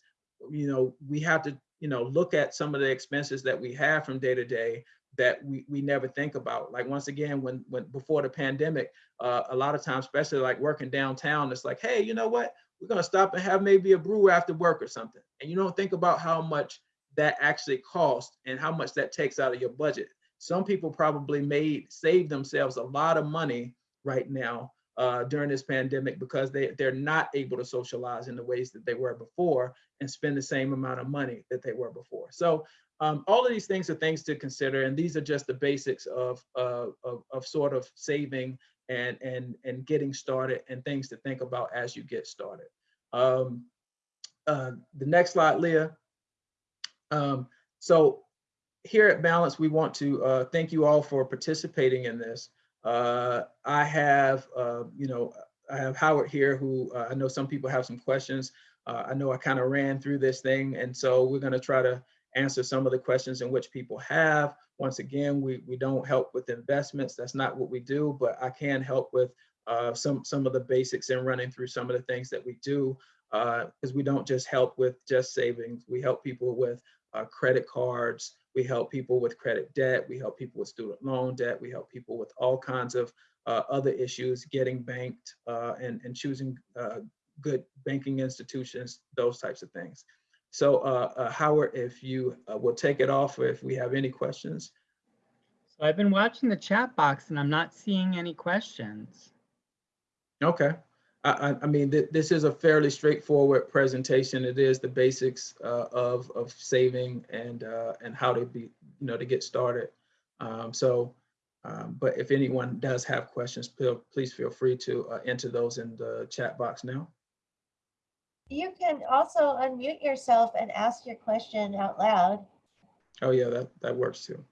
you know, we have to, you know, look at some of the expenses that we have from day to day that we, we never think about. Like once again, when, when before the pandemic, uh, a lot of times, especially like working downtown, it's like, hey, you know what? We're gonna stop and have maybe a brew after work or something. And you don't think about how much that actually costs and how much that takes out of your budget. Some people probably made, save themselves a lot of money right now uh, during this pandemic because they, they're not able to socialize in the ways that they were before and spend the same amount of money that they were before. So um, all of these things are things to consider, and these are just the basics of, of, of sort of saving and, and, and getting started and things to think about as you get started. Um, uh, the next slide, Leah. Um, so here at Balance, we want to uh, thank you all for participating in this. Uh, I have, uh, you know, I have Howard here who uh, I know some people have some questions. Uh, I know I kind of ran through this thing, and so we're going to try to answer some of the questions in which people have. Once again, we, we don't help with investments. That's not what we do, but I can help with uh, some, some of the basics and running through some of the things that we do because we don't just help with just savings. We help people with uh, credit cards. We help people with credit debt. We help people with student loan debt. We help people with all kinds of uh, other issues, getting banked uh, and, and choosing uh, good banking institutions, those types of things. So uh, uh, Howard, if you uh, will take it off, or if we have any questions. So I've been watching the chat box and I'm not seeing any questions. Okay. I, I, mean, th this is a fairly straightforward presentation. It is the basics uh, of, of saving and, uh, and how to be, you know, to get started. Um, so, um, but if anyone does have questions, please feel free to uh, enter those in the chat box now. You can also unmute yourself and ask your question out loud. Oh, yeah, that, that works too.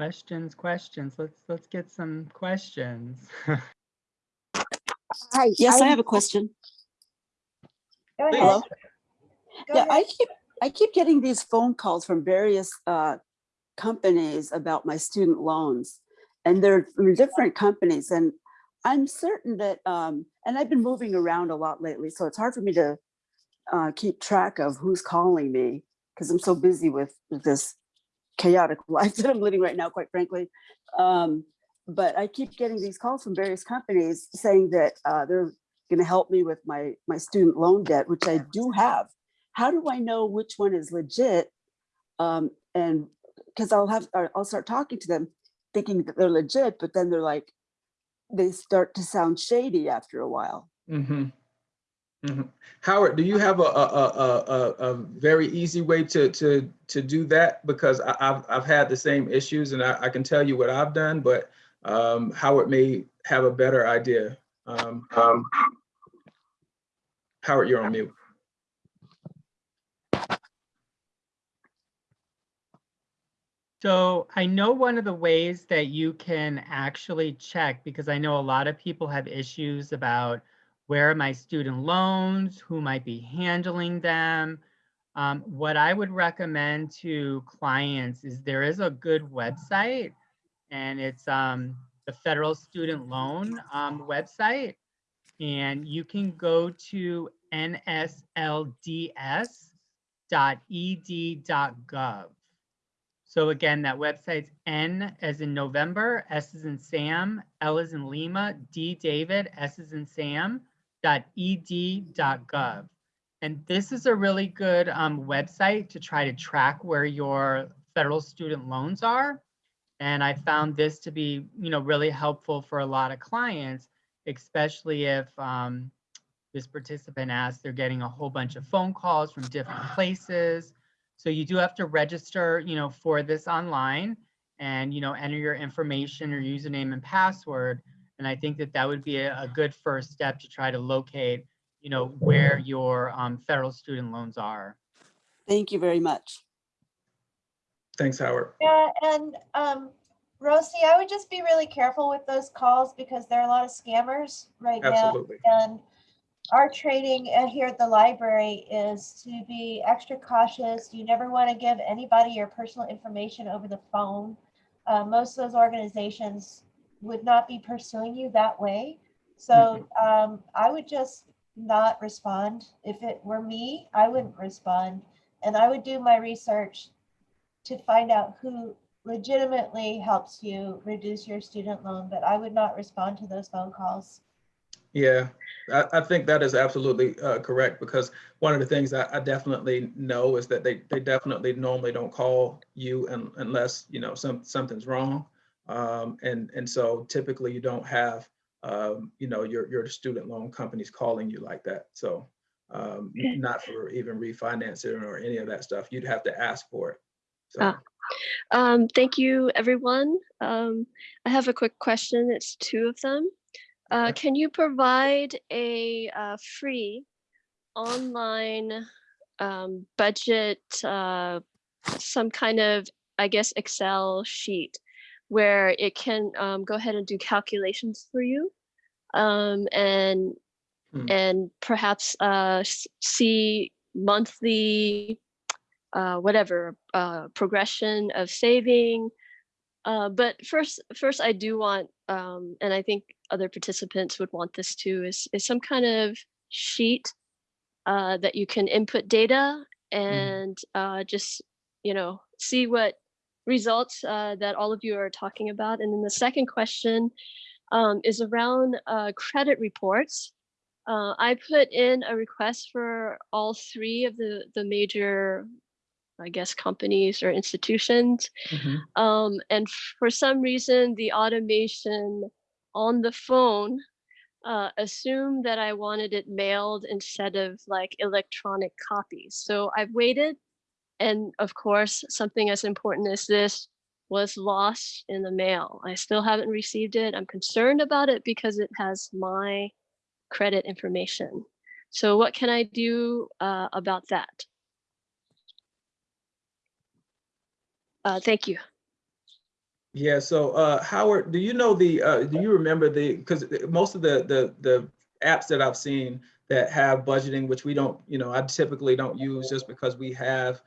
Questions, questions. Let's, let's get some questions. Hi. Yes, I I'm- have a question. Hello? Go Yeah, I keep, I keep getting these phone calls from various uh, companies about my student loans. And they're from different companies and I'm certain that, um, and I've been moving around a lot lately, so it's hard for me to uh, keep track of who's calling me because I'm so busy with with this chaotic life that I'm living right now, quite frankly. Um, But I keep getting these calls from various companies saying that uh, they're going to help me with my my student loan debt, which I do have. How do I know which one is legit? Um, and because I'll have I'll start talking to them, thinking that they're legit, but then they're like, they start to sound shady after a while. hmm hmm Howard, do you have a, a, a, a, a- a very easy way to, to, to do that? Because I, I've, I've had the same issues and I, I can tell you what I've done, but um, Howard may have a better idea. Um, Howard, you're on mute. So I know one of the ways that you can actually check, because I know a lot of people have issues about where are my student loans, who might be handling them. Um, what I would recommend to clients is there is a good website and it's um, the Federal Student Loan um, website. And you can go to NSLDS n.ed.gov. So again, that website's N as in November, S as in Sam, L as in Lima, D David, S as in Sam, dot ed dot gov. And this is a really good um, website to try to track where your federal student loans are. And I found this to be, you know, really helpful for a lot of clients, especially if um, this participant asks, they're getting a whole bunch of phone calls from different places. So you do have to register, you know, for this online and, you know, enter your information or username and password. And I think that that would be a, a good first step to try to locate, you know, where your um, federal student loans are. Thank you very much. Thanks, Howard. Yeah, and um, Rosie, I would just be really careful with those calls because there are a lot of scammers right now. Absolutely. And our training uh, here at the library is to be extra cautious. You never want to give anybody your personal information over the phone. Uh, most of those organizations would not be pursuing you that way. So um, I would just not respond. If it were me, I wouldn't respond. And I would do my research to find out who legitimately helps you reduce your student loan, but I would not respond to those phone calls. Yeah, I, I think that is absolutely uh, correct because one of the things I, I definitely know is that they, they definitely normally don't call you un, unless, you know, some, something's wrong. Um, and, and so typically you don't have, um, you know, your, your student loan companies calling you like that. So um, not for even refinancing or any of that stuff. You'd have to ask for it. So, Ah. Um, thank you, everyone. Um, I have a quick question. It's two of them. Uh, Okay. can you provide a uh, free online um, budget, uh, some kind of, I guess, Excel sheet where it can um, go ahead and do calculations for you? Um, and Hmm. and perhaps uh, see monthly uh, whatever uh, progression of saving. Uh, but first, first I do want, um, and I think other participants would want this too, is is some kind of sheet uh, that you can input data and uh, just you know see what results uh, that all of you are talking about. And then the second question um, is around uh, credit reports. Uh, I put in a request for all three of the the major I guess, companies or institutions. mhm. Um, and for some reason, the automation on the phone uh, assumed that I wanted it mailed instead of like electronic copies. So I've waited. And of course, something as important as this was lost in the mail. I still haven't received it. I'm concerned about it because it has my credit information. So what can I do uh, about that? Uh, thank you. Yeah, so uh, Howard, do you know the, uh, do you remember the, because most of the, the, the apps that I've seen that have budgeting, which we don't, you know, I typically don't use just because we have,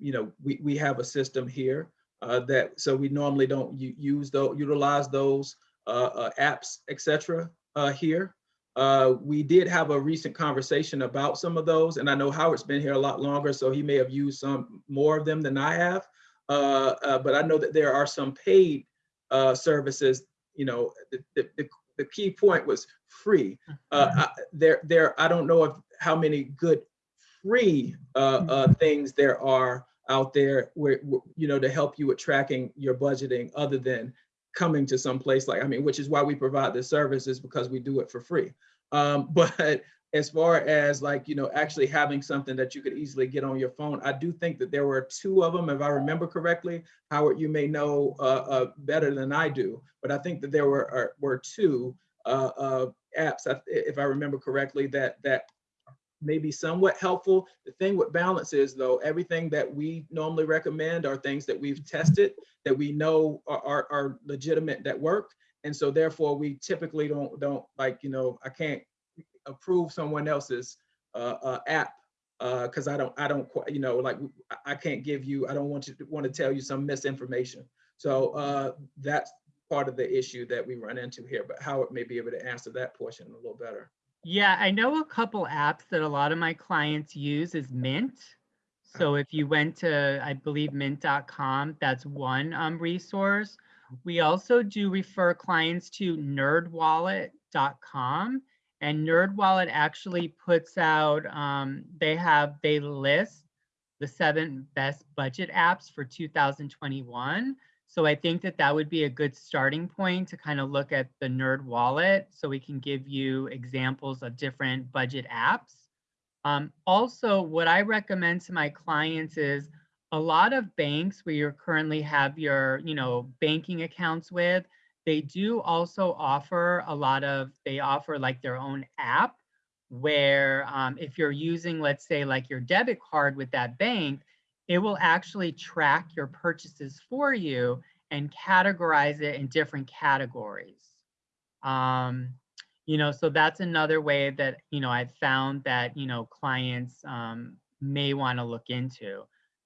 you know, we, we have a system here uh, that, so we normally don't use those, utilize those uh, uh, apps, et cetera, uh, here. Uh, we did have a recent conversation about some of those, and I know Howard's been here a lot longer, so he may have used some more of them than I have. Uh, uh, but I know that there are some paid uh, services. You know, the, the, the, the key point was free. Uh, I, there, there. I don't know if how many good free uh, uh, things there are out there where you know to help you with tracking your budgeting, other than coming to some place like I mean, which is why we provide this service is because we do it for free. Um, but as far as like, you know, actually having something that you could easily get on your phone, I do think that there were two of them, if I remember correctly. Howard, you may know uh, uh, better than I do, but I think that there were are, were two uh, uh, apps, if I remember correctly, that that may be somewhat helpful. The thing with balance is though, everything that we normally recommend are things that we've tested, that we know are, are, are legitimate, that work. And so therefore we typically don't, don't like, you know, I can't approve someone else's uh, uh, app because I don't, I don't, you know, like I- I can't give you, I don't want to want to tell you some misinformation. So uh, that's part of the issue that we run into here. But Howard may be able to answer that portion a little better. Yeah, I know a couple apps that a lot of my clients use is Mint. So if you went to, I believe mint.com, that's one um, resource. We also do refer clients to nerdwallet.com. And NerdWallet actually puts out, um, they have, they list the seven best budget apps for 2021. So I think that that would be a good starting point to kind of look at the Nerd Wallet so we can give you examples of different budget apps. Um, also, what I recommend to my clients is a lot of banks where you currently have your, you know, banking accounts with, they do also offer a lot of, they offer like their own app where um, if you're using, let's say like your debit card with that bank, it will actually track your purchases for you and categorize it in different categories. Um, you know, so that's another way that, you know, I've found that, you know, clients um, may want to look into.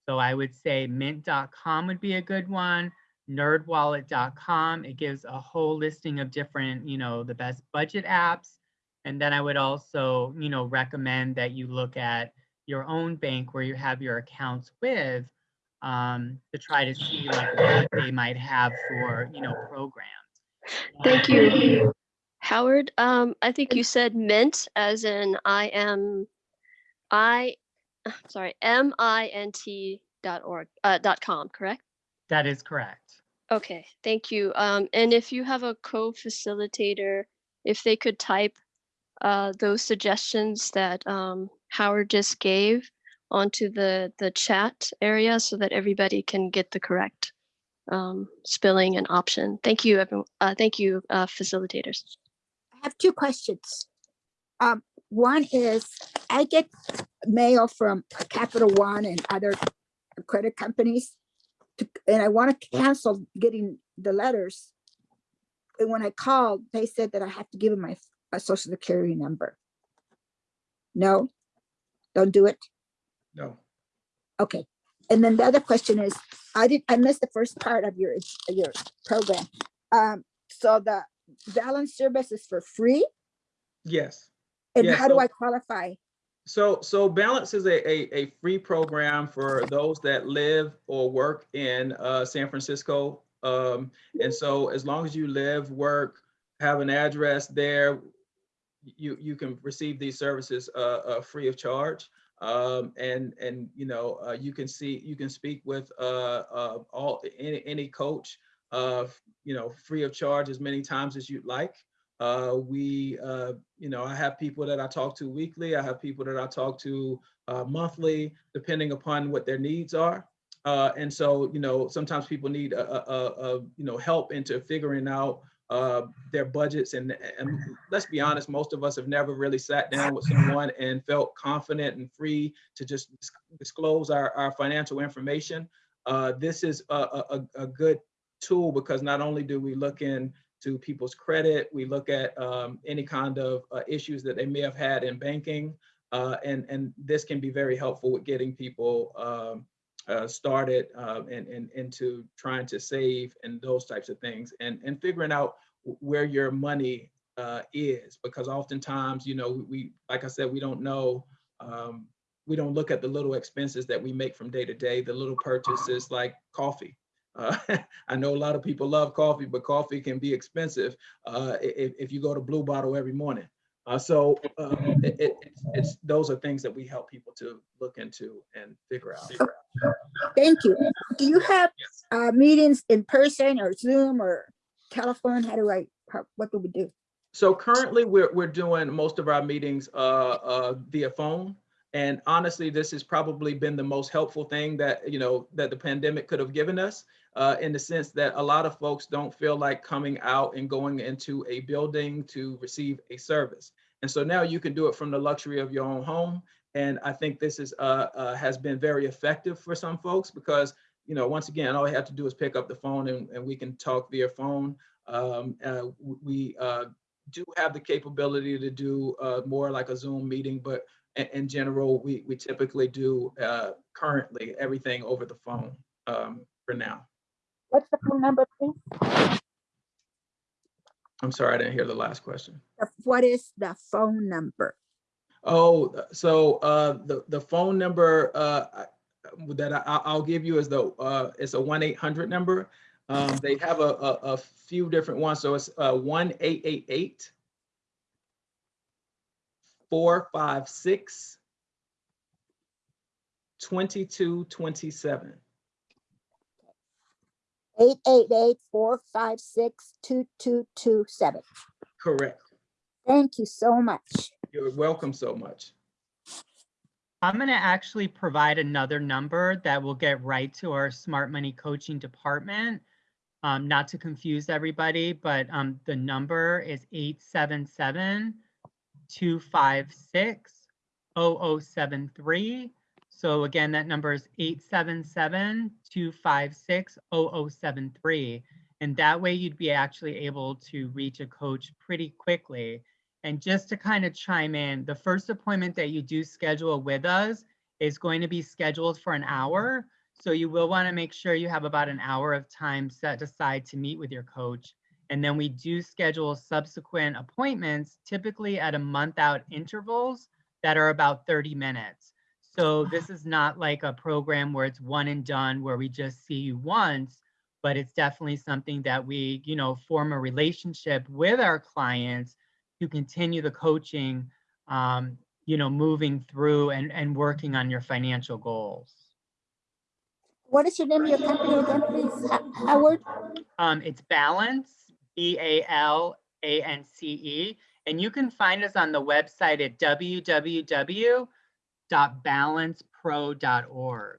So I would say mint.com would be a good one, nerdwallet.com. It gives a whole listing of different, you know, the best budget apps. And then I would also, you know, recommend that you look at your own bank where you have your accounts with um, to try to see like what they might have for, you know, programs. Thank you. Howard, um, I think you said mint as in I am, I, sorry, M I N T dot org, uh, dot com, correct? That is correct. Okay, thank you. Um, and if you have a co-facilitator, if they could type uh, those suggestions that um, Howard just gave onto the the chat area so that everybody can get the correct um, spelling and option. Thank you, everyone. Uh, thank you, uh, facilitators. I have two questions. Um, one is I get mail from Capital One and other credit companies. to- And I want to cancel getting the letters. And when I called, they said that I have to give them my, my social security number. No, don't do it. No. Okay. And then the other question is, I did, I missed the first part of your, your program. Um, so the balance service is for free? Yes. And Yeah, how do so- I qualify? So, so Balance is a, a, a free program for those that live or work in uh, San Francisco. Um, and so as long as you live, work, have an address there, you, you can receive these services uh, uh, free of charge. Um, and, and, you know, uh, you can see, you can speak with uh, uh, all, any, any coach, uh, you know, free of charge as many times as you'd like. We, you know, I have people that I talk to weekly. I have people that I talk to monthly, depending upon what their needs are. And so, you know, sometimes people need a, a, a, you know help into figuring out uh, their budgets. And, and let's be honest, most of us have never really sat down with someone and felt confident and free to just disclose our, our financial information. Uh, this is a, a, a- good tool because not only do we look in to people's credit. We look at um, any kind of uh, issues that they may have had in banking. Uh, and, and this can be very helpful with getting people um, uh, started uh, and, and into trying to save and those types of things and, and figuring out where your money uh, is because oftentimes, you know, we, like I said, we don't know, um, we don't look at the little expenses that we make from day to day, the little purchases like coffee. Uh, I know a lot of people love coffee, but coffee can be expensive uh, if, if you go to Blue Bottle every morning. Uh, so um, it, it, it's, it's those are things that we help people to look into and figure out. Thank you. Do you have uh, meetings in person or Zoom or telephone? How do I, how- what do we do? So currently, we're, we're doing most of our meetings uh, uh, via phone. And honestly, this has probably been the most helpful thing that, you know, that the pandemic could have given us uh, in the sense that a lot of folks don't feel like coming out and going into a building to receive a service. And so now you can do it from the luxury of your own home. And I think this is uh, uh, has been very effective for some folks because, you know, once again, all you have to do is pick up the phone and, and we can talk via phone. Um, uh, we uh, do have the capability to do uh, more like a Zoom meeting, but in, in general, we, we typically do uh, currently everything over the phone um, for now. What's the phone number, please? I'm sorry, I didn't hear the last question. What is the phone number? Oh, so uh, the, the phone number, uh, that I, I- I'll give you is the, uh, it's a one eight hundred number. Um, they have a, a, a few different ones, so it's, uh, one eight eight eight four five six twenty-two twenty-seven. Eight eight eight four five six two two two seven. Correct. Thank you so much. You're welcome so much. I'm going to actually provide another number that will get right to our smart money coaching department. Um, not to confuse everybody, but um, the number is 877 256 0073. So again, that number is 877 256 0073. And that way you'd be actually able to reach a coach pretty quickly. And just to kind of chime in, the first appointment that you do schedule with us is going to be scheduled for an hour. So you will want to make sure you have about an hour of time set aside to meet with your coach. And then we do schedule subsequent appointments, typically at a month out intervals that are about 30 minutes. So this is not like a program where it's one and done, where we just see you once, but it's definitely something that we, you know, form a relationship with our clients to continue the coaching, um, you know, moving through and, and working on your financial goals. What is your name of your company again, please, Howard? Um, it's Balance, B A L A N C E, and you can find us on the website at www.balancepro.org.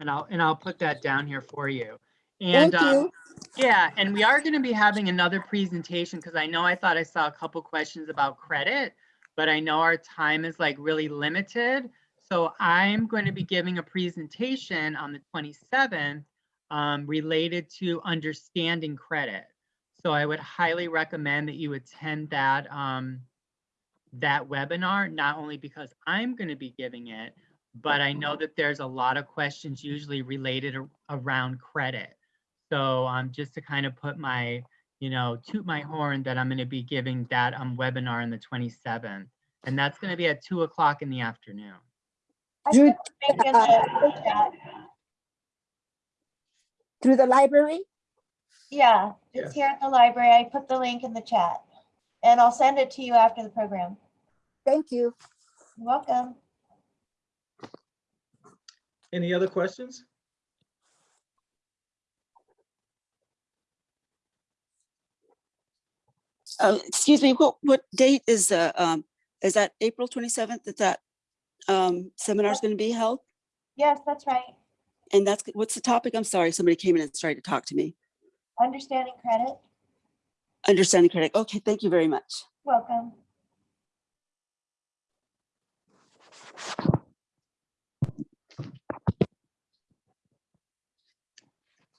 And I'll and I'll put that down here for you. And Thank um, you. Yeah, and we are going to be having another presentation because I know I thought I saw a couple questions about credit, but I know our time is like really limited. So I'm going to be giving a presentation on the 27th um, related to understanding credit. So I would highly recommend that you attend that um, that webinar, not only because I'm going to be giving it, but I know that there's a lot of questions usually related ar- around credit. So um, just to kind of put my, you know, toot my horn that I'm going to be giving that um, webinar on the 27th. And that's going to be at two o'clock in the afternoon. I Drew, put the link in the chat. Through the library? Yeah, Yes. it's here at the library. I put the link in the chat. And I'll send it to you after the program. Thank you. You're welcome. Any other questions? Uh, excuse me, what, what date is the, um, is that April twenty-seventh that that, um, seminar is going to be held? Yes, that's right. And that's, what's the topic? I'm sorry, somebody came in and started to talk to me. Understanding credit. Understanding credit. Okay, thank you very much. Welcome.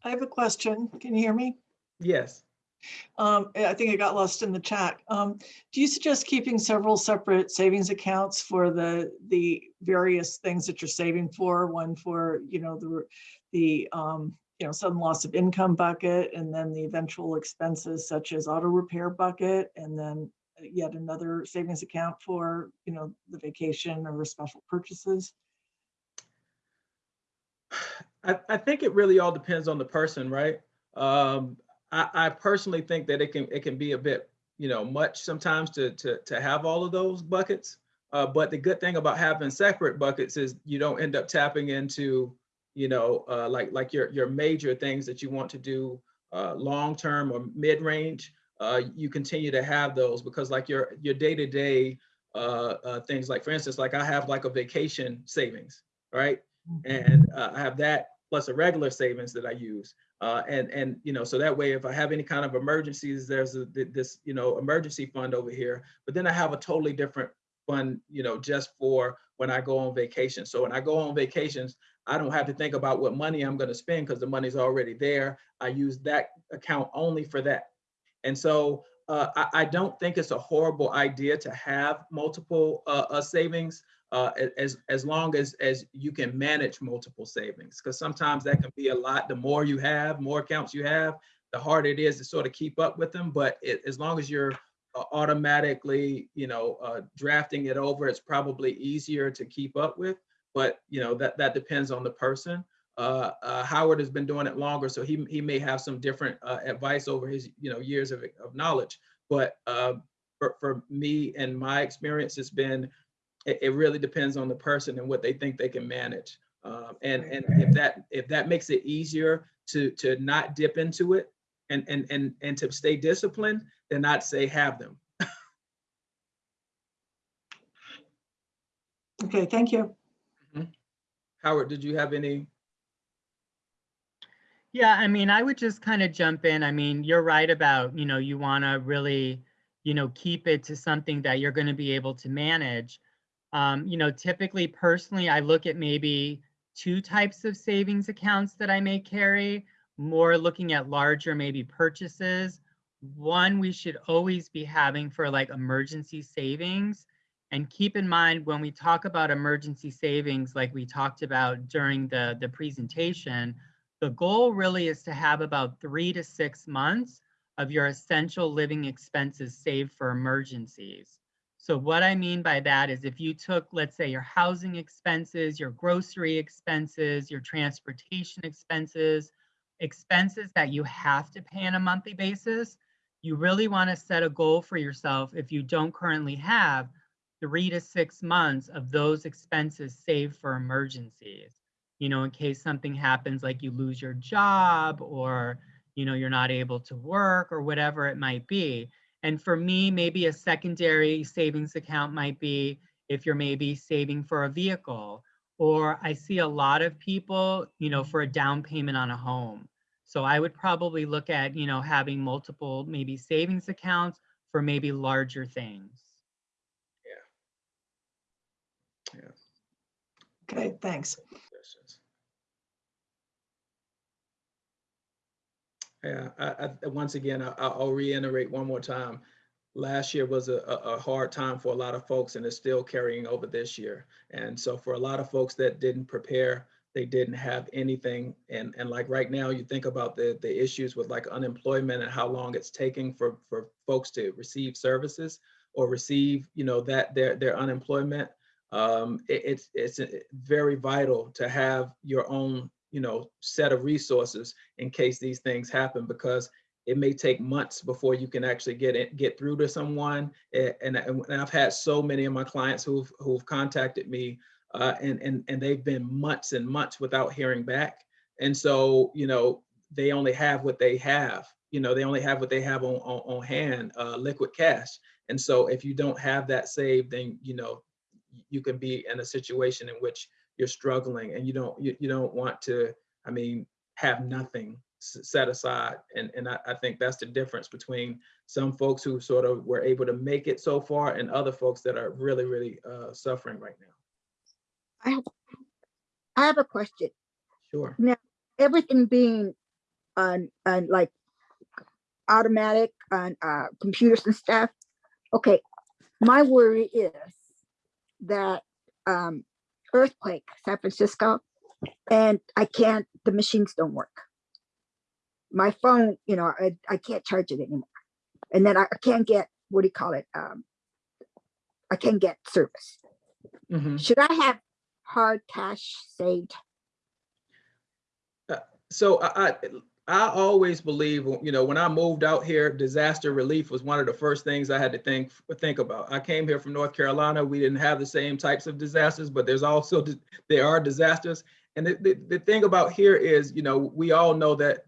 I have a question. Can you hear me? Yes. Um, I think it got lost in the chat. Um, do you suggest keeping several separate savings accounts for the, the various things that you're saving for? One for, you know, the, the, um, you know, sudden loss of income bucket and then the eventual expenses such as auto repair bucket and then yet another savings account for, you know, the vacation or special purchases? I, I think it really all depends on the person, right? Um, I, I personally think that it can, it can be a bit, you know, much sometimes to, to, to have all of those buckets. Uh, but the good thing about having separate buckets is you don't end up tapping into, you know, uh, like, like your, your major things that you want to do, uh, long-term or mid-range. Uh, you continue to have those because like your, your day-to-day, uh, uh, things like, for instance, like I have like a vacation savings, right? And uh, I have that plus a regular savings that I use. Uh, and, and, you know, so that way, if I have any kind of emergencies, there's a, this, you know, emergency fund over here. But then I have a totally different fund, you know, just for when I go on vacation. So when I go on vacations, I don't have to think about what money I'm going to spend because the money's already there. I use that account only for that. And so uh, I, I don't think it's a horrible idea to have multiple uh, uh, savings uh, as, as long as, as you can manage multiple savings. Because sometimes that can be a lot. The more you have, more accounts you have, the harder it is to sort of keep up with them. But it, as long as you're uh, automatically, you know, uh, drafting it over, it's probably easier to keep up with. But, you know, that, that depends on the person. Uh, uh, Howard has been doing it longer, so he, he may have some different uh, advice over his, you know, years of, of knowledge. But uh, for, for me and my experience, it's been, it, it really depends on the person and what they think they can manage. Um, and, and if that, if that makes it easier to, to not dip into it and, and, and, and to stay disciplined, then I'd say have them. Okay, thank you. Howard, did you have any? Yeah, I mean, I would just kind of jump in. I mean, you're right about, you know, you want to really, you know, keep it to something that you're going to be able to manage. Um, you know, typically personally, I look at maybe two types of savings accounts that I may carry, more looking at larger maybe purchases. One we should always be having for like emergency savings. And keep in mind when we talk about emergency savings, like we talked about during the, the presentation, the goal really is to have about three to six months of your essential living expenses saved for emergencies. So what I mean by that is if you took, let's say, your housing expenses, your grocery expenses, your transportation expenses, expenses that you have to pay on a monthly basis, you really want to set a goal for yourself if you don't currently have three to six months of those expenses saved for emergencies you know, in case something happens, like you lose your job or, you know, you're not able to work or whatever it might be. And for me, maybe a secondary savings account might be if you're maybe saving for a vehicle, or I see a lot of people, you know, for a down payment on a home. So I would probably look at, you know, having multiple maybe savings accounts for maybe larger things. Okay, thanks. Yeah, I, I, once again, I, I'll reiterate one more time. Last year was a, a, a hard time for a lot of folks and it's still carrying over this year. And so for a lot of folks that didn't prepare, they didn't have anything. And, and like right now, you think about the, the issues with like unemployment and how long it's taking for, for folks to receive services or receive, you know, that their, their unemployment um, it, it's it's uh, very vital to have your own you know set of resources in case these things happen because it may take months before you can actually get it get through to someone. And, and, I've had so many of my clients who've who've contacted me uh, and and and they've been months and months without hearing back. And so you know they only have what they have you know they only have what they have on on, on hand uh, liquid cash. And so if you don't have that saved then you know you can be in a situation in which you're struggling and you don't you, you don't want to i mean have nothing set aside and and I, I think that's the difference between some folks who sort of were able to make it so far and other folks that are really really uh, suffering right now I have, I have a question. sure now Everything being on, on like automatic on, uh, computers and stuff. Okay, my worry is that, um, earthquake, San Francisco, and I can't, the machines don't work. My phone, you know, I, I can't charge it anymore. And then I can't get, what do you call it? Um, I can't get service. Mhm. Should I have hard cash saved? so I, I I always believe, you know, when I moved out here, disaster relief was one of the first things I had to think think about. I came here from North Carolina. We didn't have the same types of disasters, but there's also there are disasters. And the, the, the thing about here is, you know, we all know that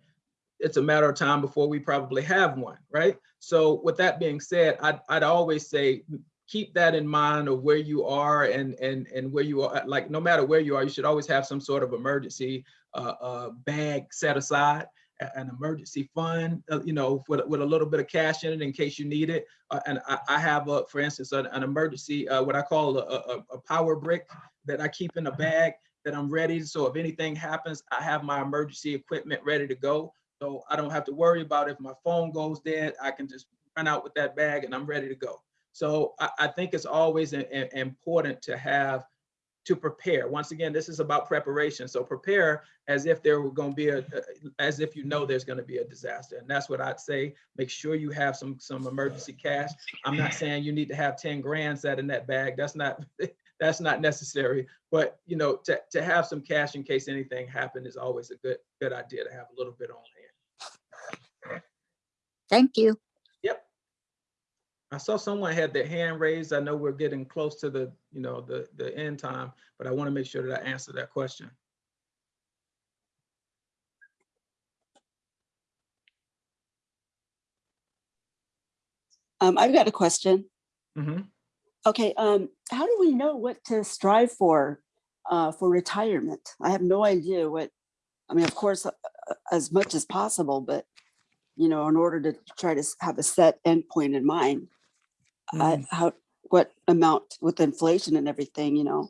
it's a matter of time before we probably have one, right? So with that being said, I'd, I'd always say keep that in mind of where you are and and and where you are. Like no matter where you are, you should always have some sort of emergency uh, uh, bag set aside an emergency fund, uh, you know, with, with a little bit of cash in it in case you need it. Uh, and I, I have, a, for instance, an, an emergency, uh, what I call a, a, a power brick that I keep in a bag that I'm ready. So if anything happens, I have my emergency equipment ready to go. So I don't have to worry about if my phone goes dead, I can just run out with that bag and I'm ready to go. So I, I think it's always i- important to have to prepare. Once again, this is about preparation. So prepare as if there were going to be a, as if you know there's going to be a disaster. And that's what I'd say. Make sure you have some, some emergency cash. I'm not saying you need to have 10 grand sat in that bag. That's not, that's not necessary. But, you know, to, to have some cash in case anything happened is always a good, good idea to have a little bit on hand. Thank you. I saw someone had their hand raised. I know we're getting close to the, you know, the, the end time, but I want to make sure that I answer that question. Um, I've got a question. Mhm. Okay, um, how do we know what to strive for, uh, for retirement? I have no idea what, I mean, of course, uh, uh, as much as possible, but, you know, in order to try to have a set endpoint in mind, I, how, what amount with inflation and everything, you know?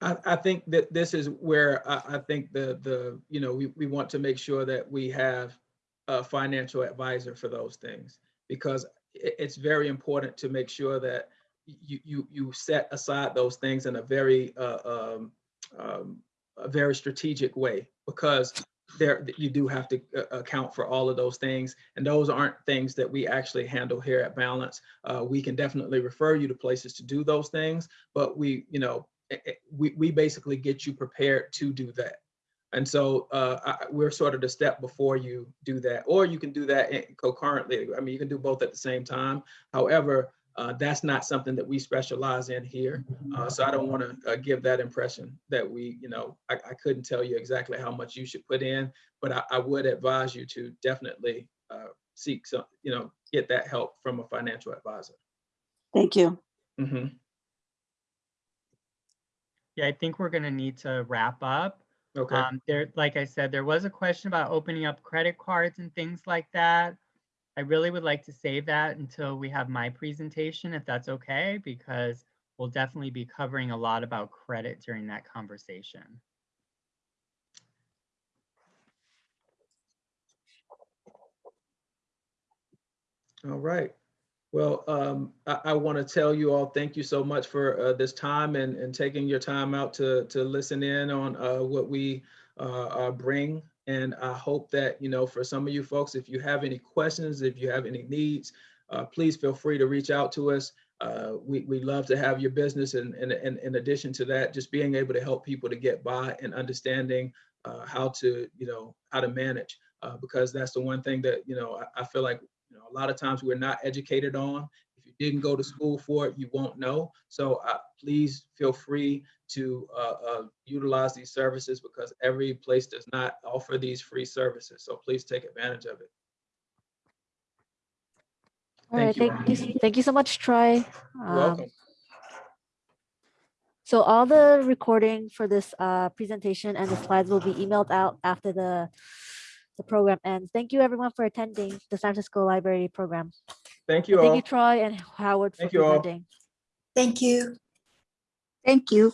I, I think that this is where I, I think the, the, you know, we, we want to make sure that we have a financial advisor for those things. Because it, it's very important to make sure that you, you, you set aside those things in a very, uh, um, um, a very strategic way. Because there, you do have to uh, account for all of those things. And those aren't things that we actually handle here at Balance. Uh, we can definitely refer you to places to do those things, but we, you know, eh, eh, we, we basically get you prepared to do that. And so uh, I- we're sort of the step before you do that, or you can do that concurrently. I mean, you can do both at the same time. However, uh, that's not something that we specialize in here. Uh, so I don't want to uh, give that impression that we, you know, I, I couldn't tell you exactly how much you should put in, but I, I would advise you to definitely uh, seek some, you know, get that help from a financial advisor. Thank you. Mhm. Yeah, I think we're gonna need to wrap up. Okay. Um, there, like I said, there was a question about opening up credit cards and things like that. I really would like to save that until we have my presentation, if that's okay, because we'll definitely be covering a lot about credit during that conversation. All right. Well, um, I, I want to tell you all, thank you so much for uh, this time and, and taking your time out to, to listen in on uh, what we uh, uh, bring. And I hope that, you know, for some of you folks, if you have any questions, if you have any needs, uh, please feel free to reach out to us. Uh, we, we love to have your business. And, and, and in addition to that, just being able to help people to get by and understanding uh, how to, you know, how to manage. Uh, because that's the one thing that, you know, I, I feel like you know, a lot of times we're not educated on. If you didn't go to school for it, you won't know. So uh, please feel free to uh, uh, utilize these services because every place does not offer these free services. So please take advantage of it. All right, Thank you. thank you, thank you so much, Troy. You're Um, welcome. So all the recording for this uh, presentation and the slides will be emailed out after the the program ends. Thank you everyone for attending the San Francisco Library program. Thank you Thank all. you, Troy and Howard for Thank you all. presenting. Thank you. Thank you.